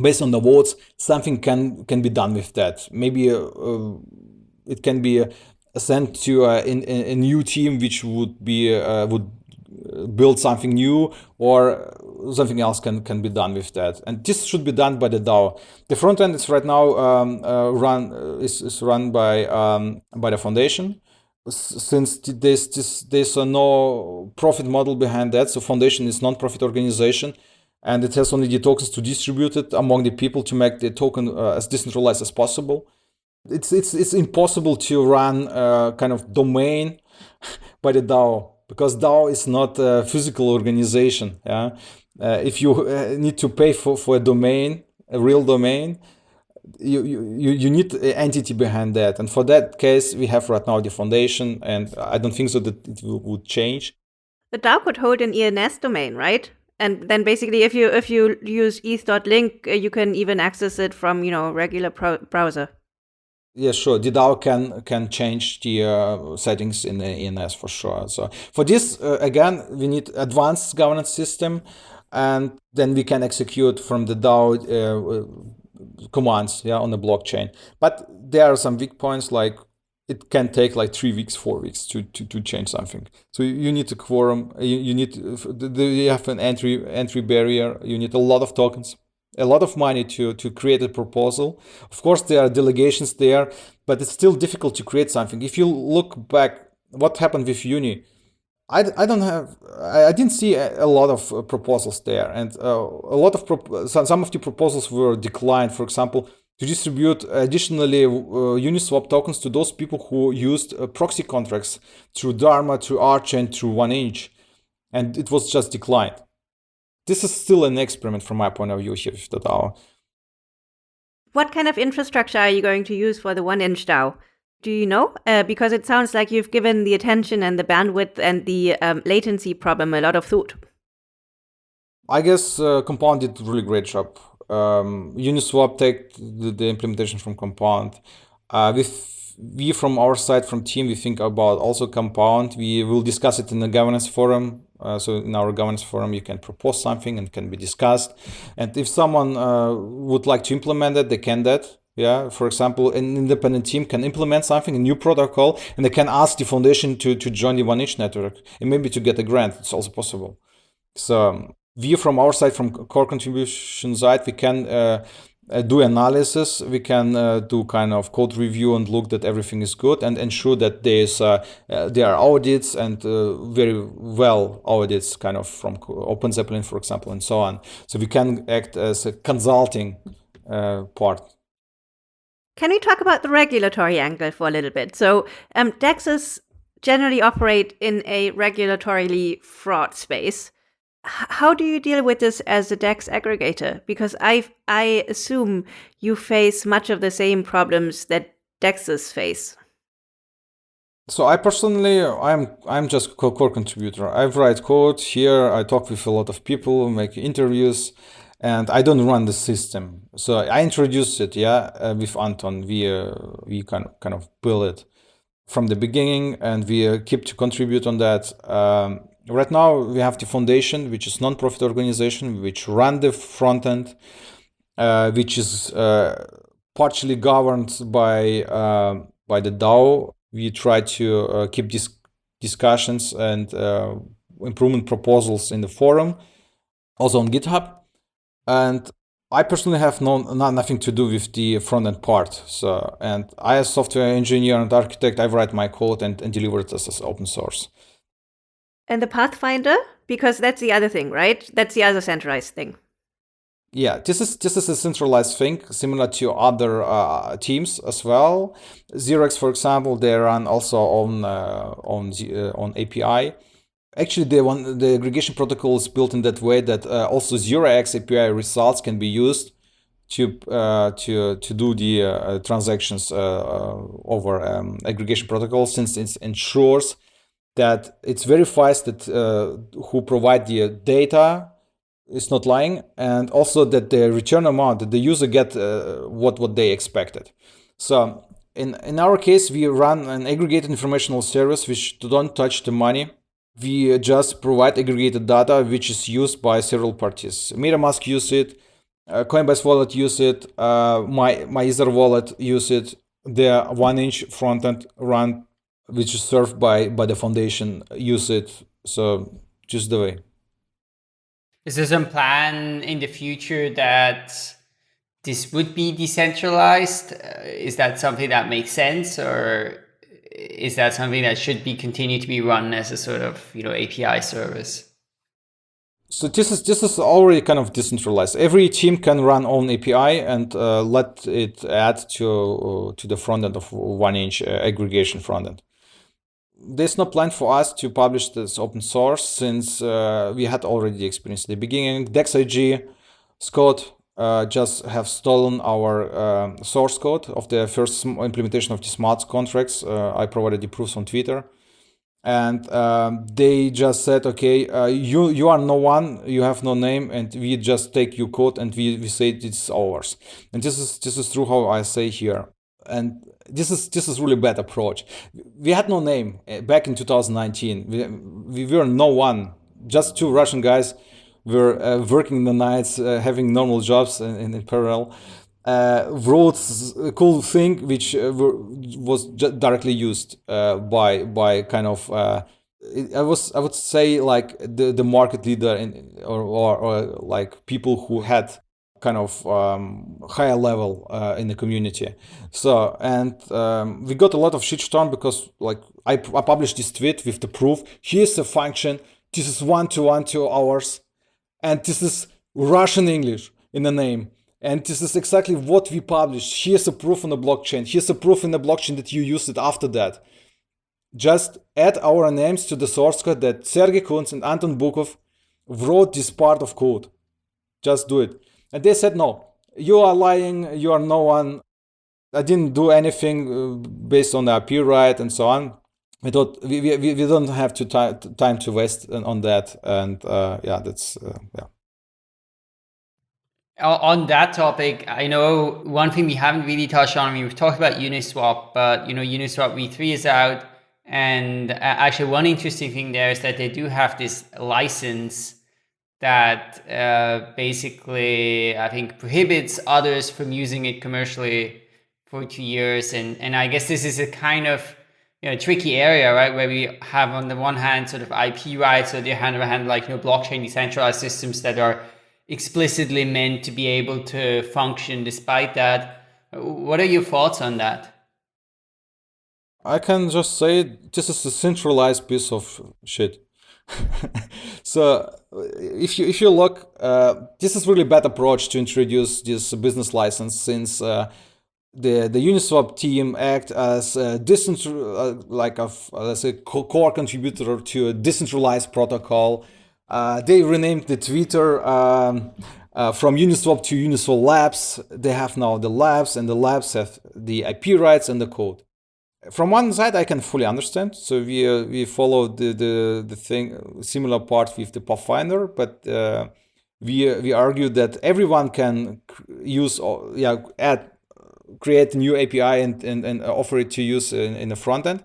based on the votes, something can can be done with that. Maybe uh, uh it can be uh, sent to a, a, a, new team which would be uh, would build something new or something else can, can be done with that. And this should be done by the DAO. The front end is right now um, uh, run is, is run by um, by the foundation. Since there's this, there's no profit model behind that, so foundation is non-profit organization, and it has only the tokens to distribute it among the people to make the token uh, as decentralized as possible. It's it's it's impossible to run a kind of domain by the DAO because DAO is not a physical organization. Yeah, uh, if you uh, need to pay for, for a domain, a real domain, you, you, you need an entity behind that. And for that case, we have right now the foundation, and I don't think so that it would change. The DAO could hold an ENS domain, right? And then basically, if you if you use eth.link, uh, you can even access it from you know regular browser. Yeah, sure. The DAO can can change the uh, settings in the ENS for sure. So for this, uh, again, we need advanced governance system and then we can execute from the DAO uh, commands yeah, on the blockchain. But there are some weak points like it can take like three weeks, four weeks to, to, to change something. So you need a quorum, you, you need, you have an entry, entry barrier, you need a lot of tokens, a lot of money to, to create a proposal. Of course, there are delegations there, but it's still difficult to create something. If you look back, what happened with Uni, I, I don't have I I didn't see a, lot of uh, proposals there and uh, a lot of some some of the proposals were declined for example to distribute additionally uh, Uniswap tokens to those people who used uh, proxy contracts through Dharma, through Argent, through OneInch, and it was just declined. This is still an experiment from my point of view here with the DAO. What kind of infrastructure are you going to use for the OneInch DAO? Do you know? Uh, because it sounds like you've given the attention and the bandwidth and the um, latency problem a lot of thought. I guess uh, Compound did really great job. Um, Uniswap take the, the, implementation from Compound. Uh, with we from our side, from team, we think about also Compound. We will discuss it in the governance forum. Uh, so in our governance forum, you can propose something and can be discussed. And if someone uh, would like to implement it, they can that. Yeah, for example, an independent team can implement something, a new protocol, and they can ask the foundation to, to join the one inch network and maybe to get a grant. It's also possible. So um, we, from our side, from core contribution side, we can uh, uh, do analysis. We can uh, do kind of code review and look that everything is good and ensure that there's uh, uh, there are audits and uh, very well audits, kind of from Open Zeppelin, for example, and so on. So we can act as a consulting part can we talk about the regulatory angle for a little bit? So, um, DEXs generally operate in a regulatorily fraught space. H how do you deal with this as a DEX aggregator? Because I I assume you face much of the same problems that DEXs face. So I personally, I'm I'm just core contributor. I write code here. I talk with a lot of people, make interviews and I don't run the system. So I introduced it, yeah, uh, with Anton. We uh, we kind of kind of build it from the beginning, and we uh, keep to contribute on that. Um, right now, we have the foundation, which is non-profit organization, which run the front end, uh, which is uh, partially governed by uh, by the DAO. We try to keep these discussions and improvement proposals in the forum, also on GitHub and I personally have no, not, nothing to do with the front end part. So, and I as software engineer and architect, I write my code and, and deliver it as, as open source. And the Pathfinder, because that's the other thing, right? That's the other centralized thing. yeah, this is this is a centralized thing, similar to other uh, teams as well. 0x, for example, they run also on uh, on uh, on API. Actually, the one the aggregation protocol is built in that way that uh, also 0x API results can be used to uh, to to do the uh, transactions over um, aggregation protocol, since it ensures that it verifies that who provide the data is not lying, and also that the return amount that the user get uh, what what they expected. So in in our case, we run an aggregated informational service which don't touch the money. We just provide aggregated data which is used by several parties. MetaMask use it, uh, Coinbase wallet use it, uh, my my Ether wallet use it. The one inch frontend run which is served by by the foundation use it. So just the way. Is there some plan in the future that this would be decentralized? Uh, is that something that makes sense or is that something that should be continued to be run as a sort of, you know, API service? So this is this is already kind of decentralized. Every team can run own API and uh, let it add to uh, to the front end of one inch uh, aggregation front end there's no plan for us to publish this open source since uh, we had already experienced the beginning. DEX.AG, Scott uh, just have stolen our uh, source code of the first implementation of the smart contracts. Uh, I provided the proofs on Twitter. And um, they just said, okay, uh, you you are no one, you have no name, and we just take your code and we, we say it's ours. And this is this is true how I say here. And this is this is really bad approach. We had no name eh, back in 2019. We, we were no one, just two Russian guys were uh, working the nights, uh, having normal jobs in, in parallel. Uh, wrote a cool thing which uh, was directly used uh, by by kind of uh, I was I would say like the the market leader in, or, or, or like people who had kind of um, higher level uh, in the community. So, and um, we got a lot of shitstorm because like I, I published this tweet with the proof. Here's the function. This is one to one two hours, and this is Russian English in the name. And this is exactly what we published. Here's a proof on the blockchain. Here's a proof in the blockchain that you used it after that. Just add our names to the source code that Sergey Kunz and Anton Bukov wrote this part of code. Just do it. And they said, no, you are lying, you are no one. I didn't do anything uh, based on the IP right and so on. We thought we, we, we don't have to time to waste on that. And uh, yeah, that's, uh, yeah. On that topic, I know one thing we haven't really touched on, I mean, we've talked about Uniswap, but you know, Uniswap v3 is out. And uh, actually one interesting thing there is that they do have this license that uh, basically I think prohibits others from using it commercially for two years. And, and I guess this is a kind of you know, tricky area, right? Where we have on the one hand sort of IP rights, on the other hand, like, you know, blockchain decentralized systems that are explicitly meant to be able to function despite that. What are your thoughts on that? I can just say this is a centralized piece of shit. so if you if you look, uh, this is really bad approach to introduce this business license since uh, the the Uniswap team act as a uh, like a let's say core contributor to a decentralized protocol. Uh, they renamed the Twitter um, uh, from Uniswap to Uniswap Labs. They have now the labs, and the labs have the IP rights and the code from one side i can fully understand so we uh, we follow the, the the thing similar part with the pathfinder but uh, we uh, we argue that everyone can use uh, yeah add create a new api and and, and offer it to use in, in the front end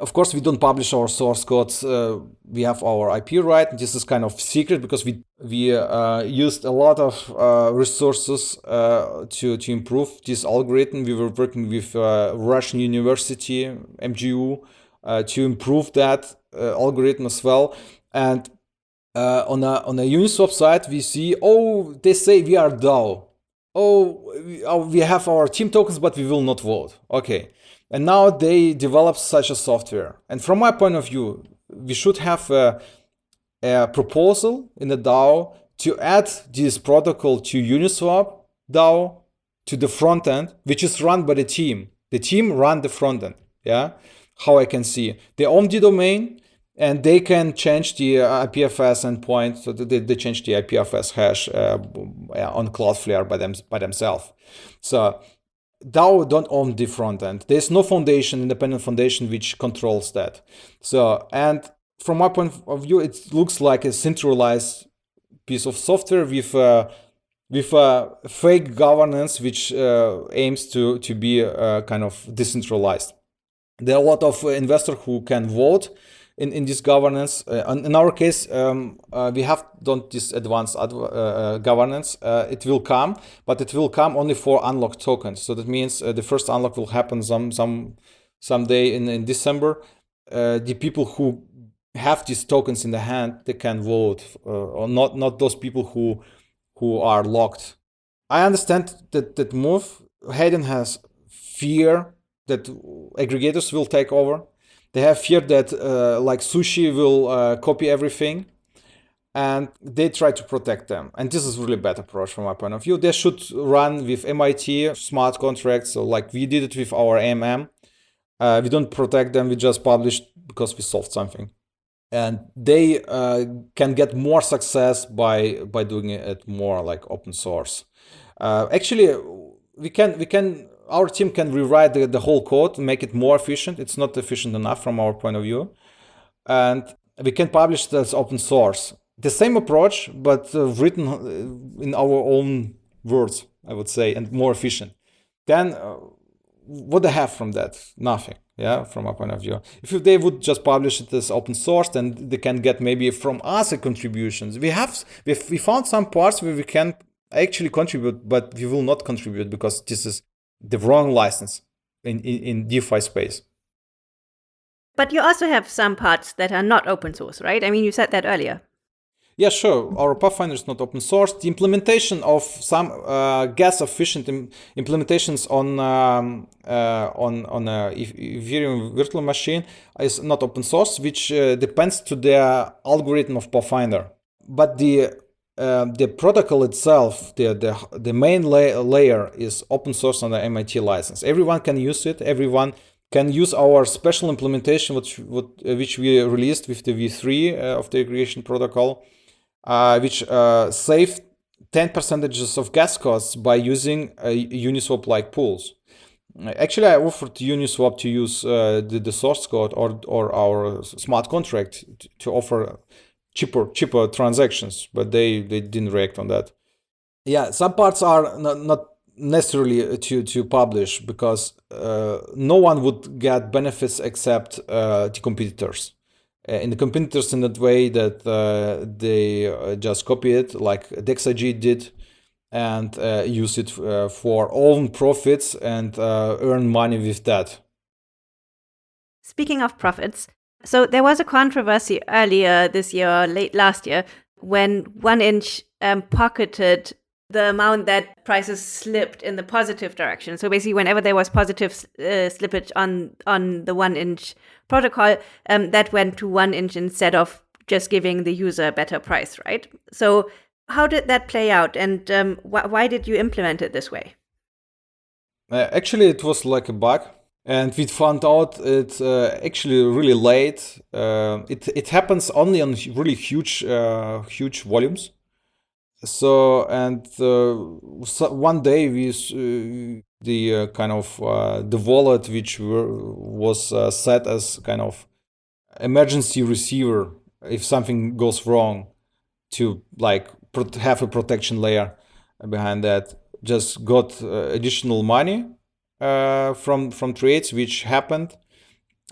of course, we don't publish our source codes. Uh, we have our IP right. This is kind of secret because we we uh, used a lot of uh, resources uh, to to improve this algorithm. We were working with uh, Russian University MGU uh, to improve that algorithm as well. And on a on a Uniswap side, we see oh they say we are DAO. Oh, we, oh, have our team tokens, but we will not vote. Okay and now they develop such a software. And from my point of view, we should have a, a proposal in the DAO to add this protocol to Uniswap DAO to the front end, which is run by the team. The team run the front end. Yeah, how I can see they own the domain and they can change the uh, IPFS endpoint. So they, they change the IPFS hash uh, on Cloudflare by them by themselves. So DAO don't own the front end. There's no foundation, independent foundation, which controls that. So and from my point of view, it looks like a centralized piece of software with a with a fake governance which uh, aims to to be uh, kind of decentralized. There are a lot of investors who can vote in, in this governance. Uh, in our case, um, uh, we have done this advanced uh, uh, governance. it will come, but it will come only for unlocked tokens. So that means the first unlock will happen some some someday in, in December. the people who have these tokens in the hand, they can vote, or not not those people who who are locked. I understand that that move. Hayden has fear that aggregators will take over. They have fear that uh, like sushi will uh, copy everything and they try to protect them. And this is really bad approach from my point of view. They should run with MIT smart contracts, so like we did it with our MM. Uh, we don't protect them, we just publish because we solved something. And they uh, can get more success by by doing it more like open source. Uh, actually, we can we can our team can rewrite the, the whole code make it more efficient. It's not efficient enough from our point of view. And we can publish as open source. The same approach, but uh, written uh, in our own words, I would say, and more efficient. Then uh, what they have from that? Nothing, yeah, from our point of view. If they would just publish it as open source, then they can get maybe from us a contributions. We have, we found some parts where we can actually contribute, but we will not contribute because this is the wrong license in, in, in DeFi space. But you also have some parts that are not open source, right? I mean, you said that earlier. Yeah, sure. Our Pathfinder is not open source. The implementation of some uh, gas efficient Im implementations on um, uh, on on a Ethereum virtual machine is not open source, which uh, depends to the algorithm of Pathfinder. But the um, the protocol itself, the, the, the main la layer is open source the MIT license. Everyone can use it. Everyone can use our special implementation, which, which we released with the V3 uh, of the aggregation protocol, uh, which uh, saved 10 percentages of gas costs by using Uniswap-like pools. Actually, I offered Uniswap to use uh, the, the source code or, or our smart contract to offer cheaper cheaper transactions, but they they didn't react on that. Yeah, some parts are not, not necessarily to to publish because uh, no one would get benefits except uh, the competitors. Uh, in the competitors in that way that uh, they uh, just copy it like DEX.AG did and uh, use it for own profits and earn money with that. Speaking of profits, so there was a controversy earlier this year, late last year, when One Inch um, pocketed the amount that prices slipped in the positive direction. So basically, whenever there was positive uh, slippage on on the One Inch protocol, um, that went to One Inch instead of just giving the user a better price, right? So how did that play out, and um, wh why did you implement it this way? Uh, actually, it was like a bug and we found out it's uh, actually really late. Uh, it it happens only on really huge uh, huge volumes. So and uh, so one day we uh, the uh, kind of the wallet which were, was set as kind of emergency receiver if something goes wrong to like have a protection layer behind that just got additional money uh, from from trades which happened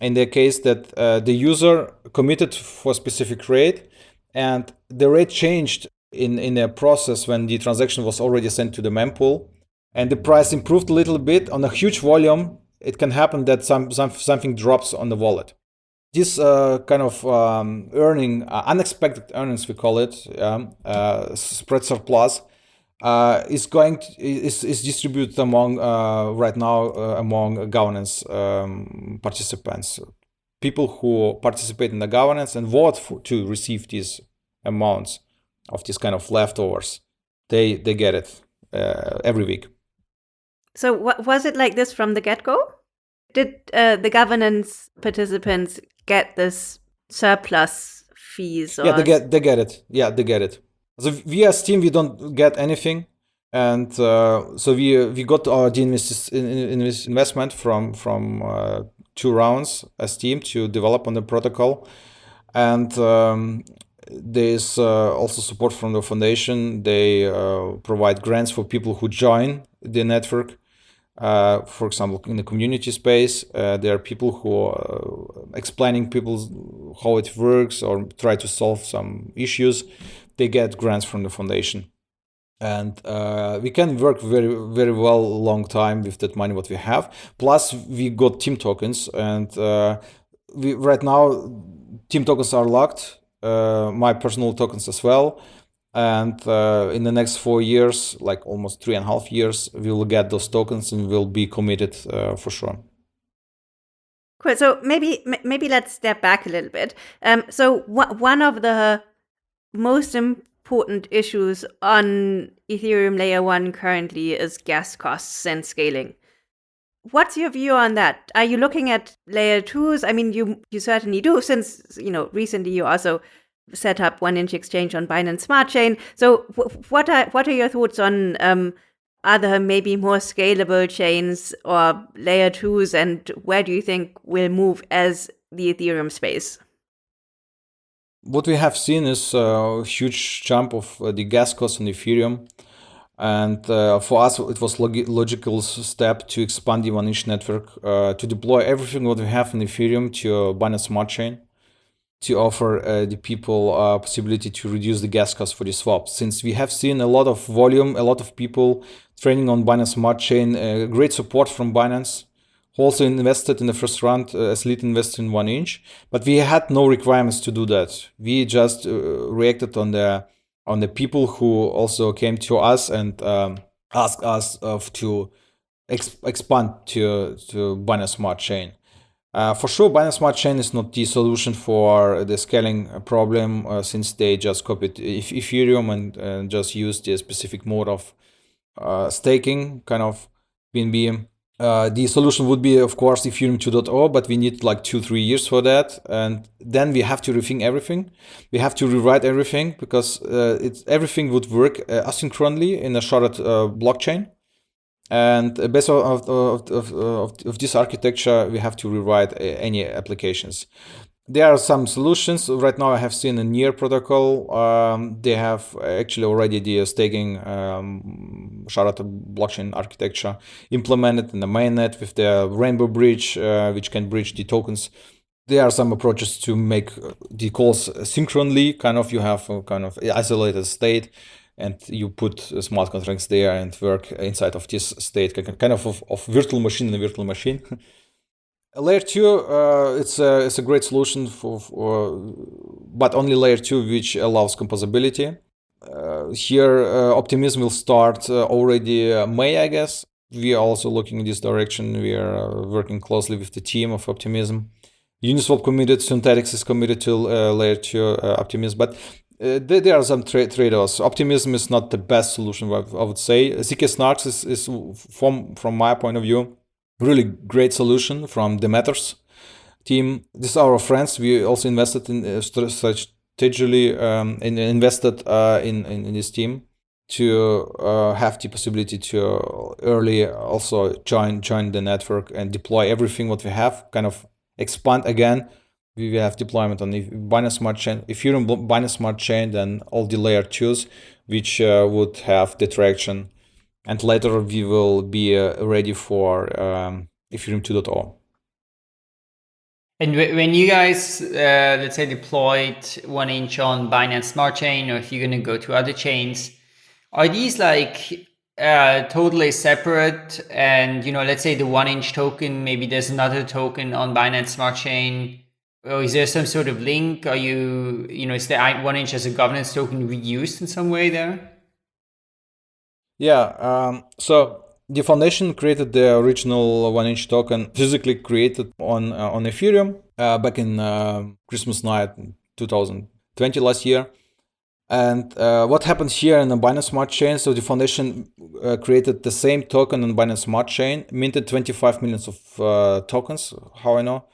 in the case that uh, the user committed for specific rate and the rate changed in in a process when the transaction was already sent to the mempool. And the price improved a little bit. On a huge volume it can happen that some, some something drops on the wallet. This uh, kind of um, earning uh, unexpected earnings we call it um, uh, spread surplus uh, is going to, is, is distributed among uh, right now uh, among governance um, participants people who participate in the governance and vote for, to receive these amounts of these kind of leftovers. They they get it uh, every week. So what was it like this from the get go? Did uh, the governance participants get this surplus fees? Or... Yeah, they get they get it. Yeah, they get it. So we as team we don't get anything, and uh, so we we got our invest investment from from uh, two rounds as team to develop on the protocol, and um, there's uh, also support from the foundation. They uh, provide grants for people who join the network. Uh, for example, in the community space, uh, there are people who are explaining people how it works or try to solve some issues. They get grants from the foundation. And uh, we can work very very well long time with that money what we have. Plus we got team tokens and uh, we right now team tokens are locked uh, my personal tokens as well. And uh, in the next four years like almost three and a half years we will get those tokens and we'll be committed uh, for sure. Cool. So maybe maybe let's step back a little bit. Um, so one of the most important issues on Ethereum layer one currently is gas costs and scaling. What's your view on that? Are you looking at layer twos? I mean, you you certainly do, since you know recently you also set up one inch exchange on Binance Smart Chain. So, what are what are your thoughts on um, other maybe more scalable chains or layer twos, and where do you think we'll move as the Ethereum space? What we have seen is a huge jump of uh, the gas costs on Ethereum. And uh, for us, it was log logical step to expand the one inch network, uh, to deploy everything what we have in Ethereum to Binance Smart Chain, to offer uh, the people uh, possibility to reduce the gas cost for the swap. Since we have seen a lot of volume, a lot of people training on Binance Smart Chain, uh, great support from Binance, also invested in the first round uh, as lead investor in one inch, but we had no requirements to do that. We just uh, reacted on the on the people who also came to us and um, asked us of to ex expand to to Binance Smart Chain. Uh, for sure, Binance Smart Chain is not the solution for the scaling problem uh, since they just copied Ethereum and, and just used the specific mode of uh, staking, kind of BNB uh, the solution would be, of course, Ethereum 2.0, but we need like two, three years for that. And then we have to rethink everything. We have to rewrite everything because uh, it's, everything would work uh, asynchronously in a sharded uh, blockchain. And based of, of, of, of, of this architecture, we have to rewrite uh, any applications there are some solutions. Right now i have seen a near protocol. Um, they have actually already the staking um, sharded blockchain architecture implemented in the mainnet with the rainbow bridge uh, which can bridge the tokens. There are some approaches to make the calls synchronously kind of you have a kind of isolated state and you put smart contracts there and work inside of this state kind of of, of virtual machine in a virtual machine Layer two, uh, it's a it's a great solution for, for, but only layer two which allows composability. Uh, here, uh, Optimism will start uh, already uh, May, I guess. We are also looking in this direction. We are uh, working closely with the team of Optimism. Uniswap committed, Synthetix is committed to layer two Optimism, but there, there, are some tra trade-offs. Optimism is not the best solution, I would say. ZK Snarks is, is from from my point of view really great solution from the Matters team. These are our friends. We also invested in uh, strategically um, and invested uh, in, in, in this team to uh, have the possibility to early also join join the network and deploy everything what we have. Kind of expand again. We have deployment on Binance Smart Chain, Ethereum Binance Smart Chain, then all the layer twos, which uh, would have the traction and later we will be uh, ready for um, Ethereum 2.0. And when you guys, uh, let's say, deployed one inch on Binance Smart Chain, or if you're going to go to other chains, are these like uh, totally separate? And you know, let's say the one inch token, maybe there's another token on Binance Smart Chain, or is there some sort of link? Are you, you know, is the one inch as a governance token reused in some way there? Yeah, um, so the foundation created the original one inch token physically created on uh, on Ethereum uh, back in uh, Christmas night 2020 last year. And uh, what happened here in the Binance Smart Chain? So the foundation uh, created the same token on Binance Smart Chain, minted 25 millions of uh, tokens, how I know,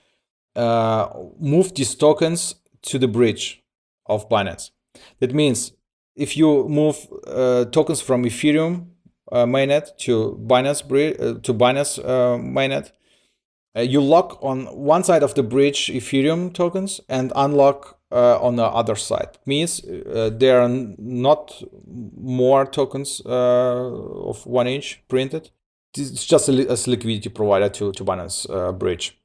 moved these tokens to the bridge of Binance. That means if you move uh, tokens from Ethereum uh, mainnet to Binance to Binance mainnet, you lock on one side of the bridge Ethereum tokens and unlock uh, on the other side. Means uh, there are not more tokens uh, of one inch printed. It's just a, a liquidity provider to to Binance uh, Bridge.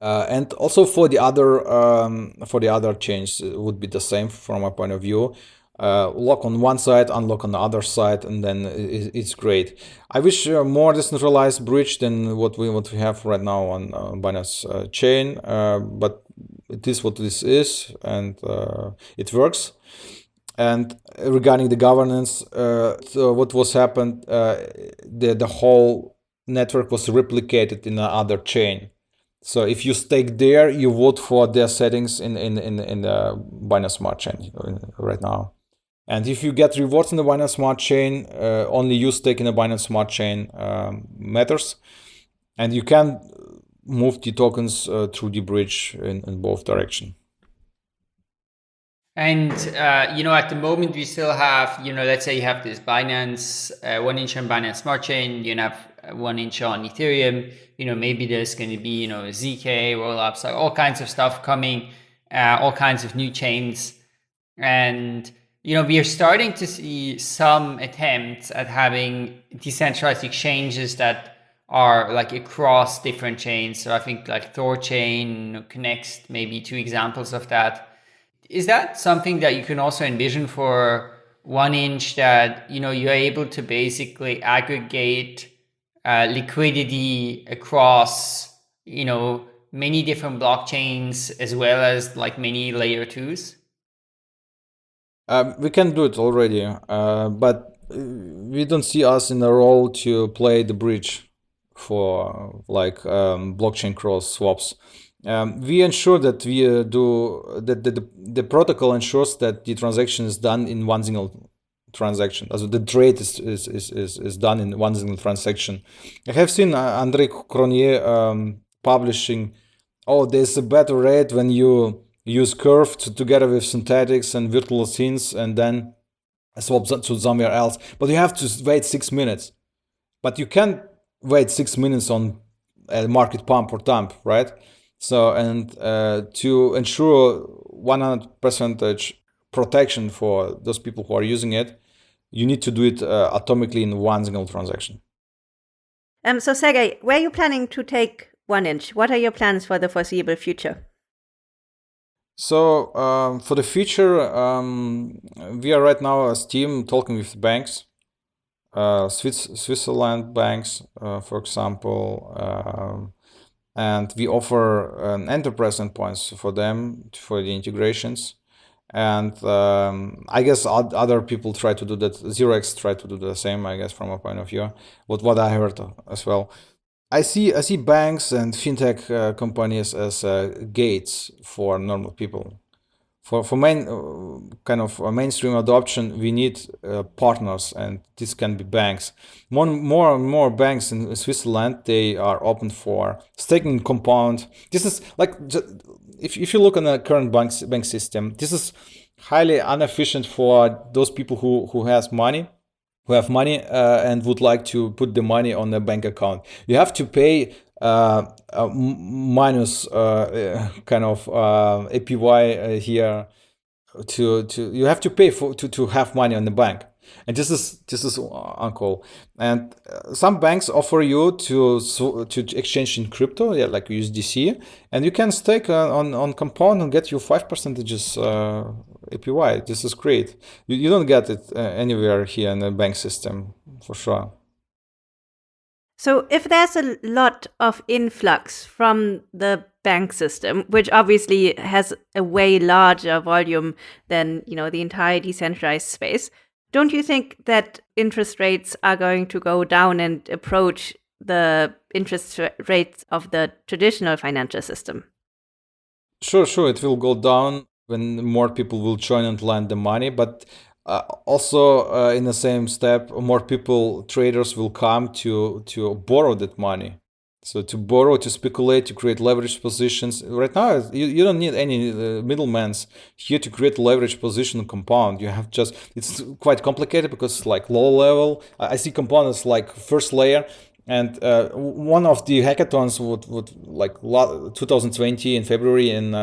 Uh, and also for the other um, for the other chains would be the same from my point of view uh, lock on one side, unlock on the other side, and then it's great. I wish uh, more decentralized bridge than what we what we have right now on uh, Binance uh, chain, uh, but it is what this is, and uh, it works. And regarding the governance, so what was happened, the the whole network was replicated in another chain. So if you stake there, you vote for their settings in in in, in the Binance Smart Chain right now. And if you get rewards in the Binance Smart Chain, uh, only you stake in the Binance Smart Chain um, matters. And you can move the tokens uh, through the bridge in, in both direction. And, uh, you know, at the moment we still have, you know, let's say you have this Binance, uh, one inch on Binance Smart Chain, you have one inch on Ethereum, you know, maybe there's going to be, you know, ZK rollups, like all kinds of stuff coming, uh, all kinds of new chains. And, you know, we are starting to see some attempts at having decentralized exchanges that are like across different chains. So I think like Thorchain, Connext, maybe two examples of that. Is that something that you can also envision for one inch that, you know, you're able to basically aggregate uh, liquidity across, you know, many different blockchains as well as like many layer twos? Um, we can do it already, uh, but uh, we don't see us in a role to play the bridge for like um, blockchain cross swaps. Um, we ensure that we uh, do that the, the, the, protocol ensures that the transaction is done in one single transaction. Also the trade is, is, is, is, done in one single transaction. I have seen uh, Andre Cronje um, publishing, oh, there's a better rate when you use curve to, together with Synthetix and virtual synths and then swap to somewhere else. But you have to wait six minutes. But you can wait six minutes on a market pump or dump, right? So, and uh, to ensure 100 percentage protection for those people who are using it, you need to do it uh, atomically in one single transaction. Um, so Sergey, where are you planning to take one inch? What are your plans for the foreseeable future? So um, for the future, um, we are right now as team talking with banks, uh, Swiss, Switzerland banks, uh, for example, um, and we offer um, enterprise endpoints for them for the integrations. And um, I guess other people try to do that. 0x try to do the same, I guess, from a point of view. What what I heard as well. I see I see banks and fintech uh, companies as uh, gates for normal people. For for main uh, kind of mainstream adoption, we need uh, partners, and this can be banks. More more and more banks in Switzerland they are open for staking compound. This is like if if you look on the current bank bank system, this is highly inefficient for those people who who has money who have money uh, and would like to put the money on a bank account. You have to pay uh, minus uh, kind of uh, APY uh, here to to you have to pay for to, to have money on the bank. And this is this is uncool and uh, some banks offer you to to exchange in crypto yeah like usdc and you can stake on on compound and get you five percentages uh, apy this is great you, you don't get it uh, anywhere here in the bank system for sure so if there's a lot of influx from the bank system, which obviously has a way larger volume than, you know, the entire decentralized space, don't you think that interest rates are going to go down and approach the interest rates of the traditional financial system? Sure, sure, it will go down. When more people will join and lend the money. But uh, also uh, in the same step, more people, traders will come to to borrow that money. So to borrow, to speculate, to create leverage positions. Right now, you, you don't need any uh, middlemen here to create leverage position compound. You have just, it's quite complicated because like low level, I see components like first layer and uh, one of the hackathons would, would like 2020 in February in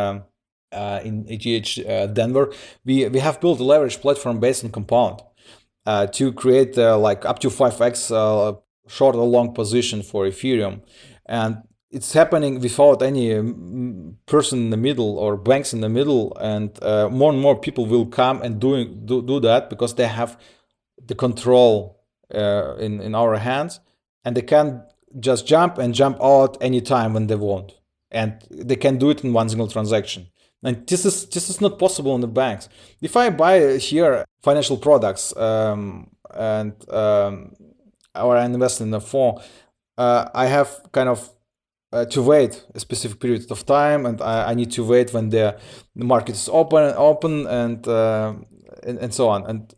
uh, in ETH uh, Denver, we we have built a leverage platform based on Compound uh, to create uh, like up to 5x uh, short or long position for Ethereum, and it's happening without any um, person in the middle or banks in the middle, and uh, more and more people will come and doing do, do that because they have the control in in our hands, and they can just jump and jump out anytime when they want. And they can do it in one single transaction and this is this is not possible in the banks. If I buy here financial products um, and um, or I invest in a fund, uh, I have kind of uh, to wait a specific period of time, and I, I need to wait when the, market is open, open, and, uh, and and so on. And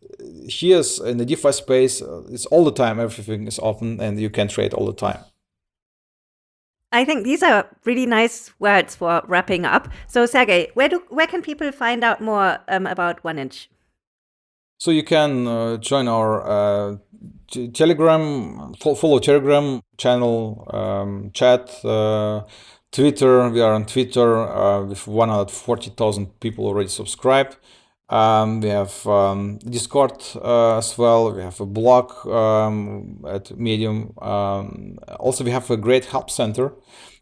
here's in the DeFi space, uh, it's all the time. Everything is open, and you can trade all the time. I think these are really nice words for wrapping up. So, Sergey, where do where can people find out more um, about One Inch? So you can uh, join our uh, Telegram, follow Telegram channel, um, chat, uh, Twitter. We are on Twitter uh, with 140,000 people already subscribed. Um, we have um, Discord uh, as well. We have a blog um, at Medium. Um, also, we have a great help center,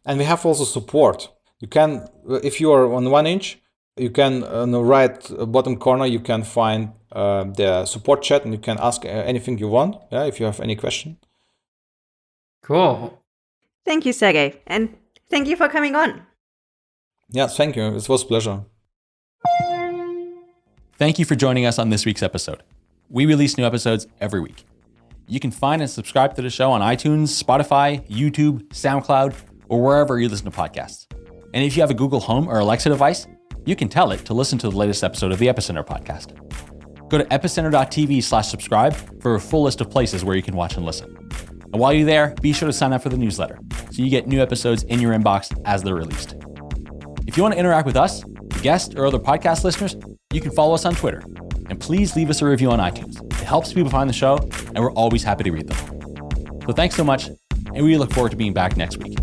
and we have also support. You can, if you are on one inch, you can on the right bottom corner you can find uh, the support chat, and you can ask uh, anything you want. Yeah, if you have any question. Cool. Thank you, Sergey, and thank you for coming on. Yeah, thank you. It was a pleasure. Thank you for joining us on this week's episode. We release new episodes every week. You can find and subscribe to the show on iTunes, Spotify, YouTube, SoundCloud, or wherever you listen to podcasts. And if you have a Google Home or Alexa device, you can tell it to listen to the latest episode of the Epicenter podcast. Go to epicenter.tv slash subscribe for a full list of places where you can watch and listen. And while you're there, be sure to sign up for the newsletter so you get new episodes in your inbox as they're released. If you want to interact with us, guests, or other podcast listeners, you can follow us on Twitter. And please leave us a review on iTunes. It helps people find the show, and we're always happy to read them. So thanks so much, and we look forward to being back next week.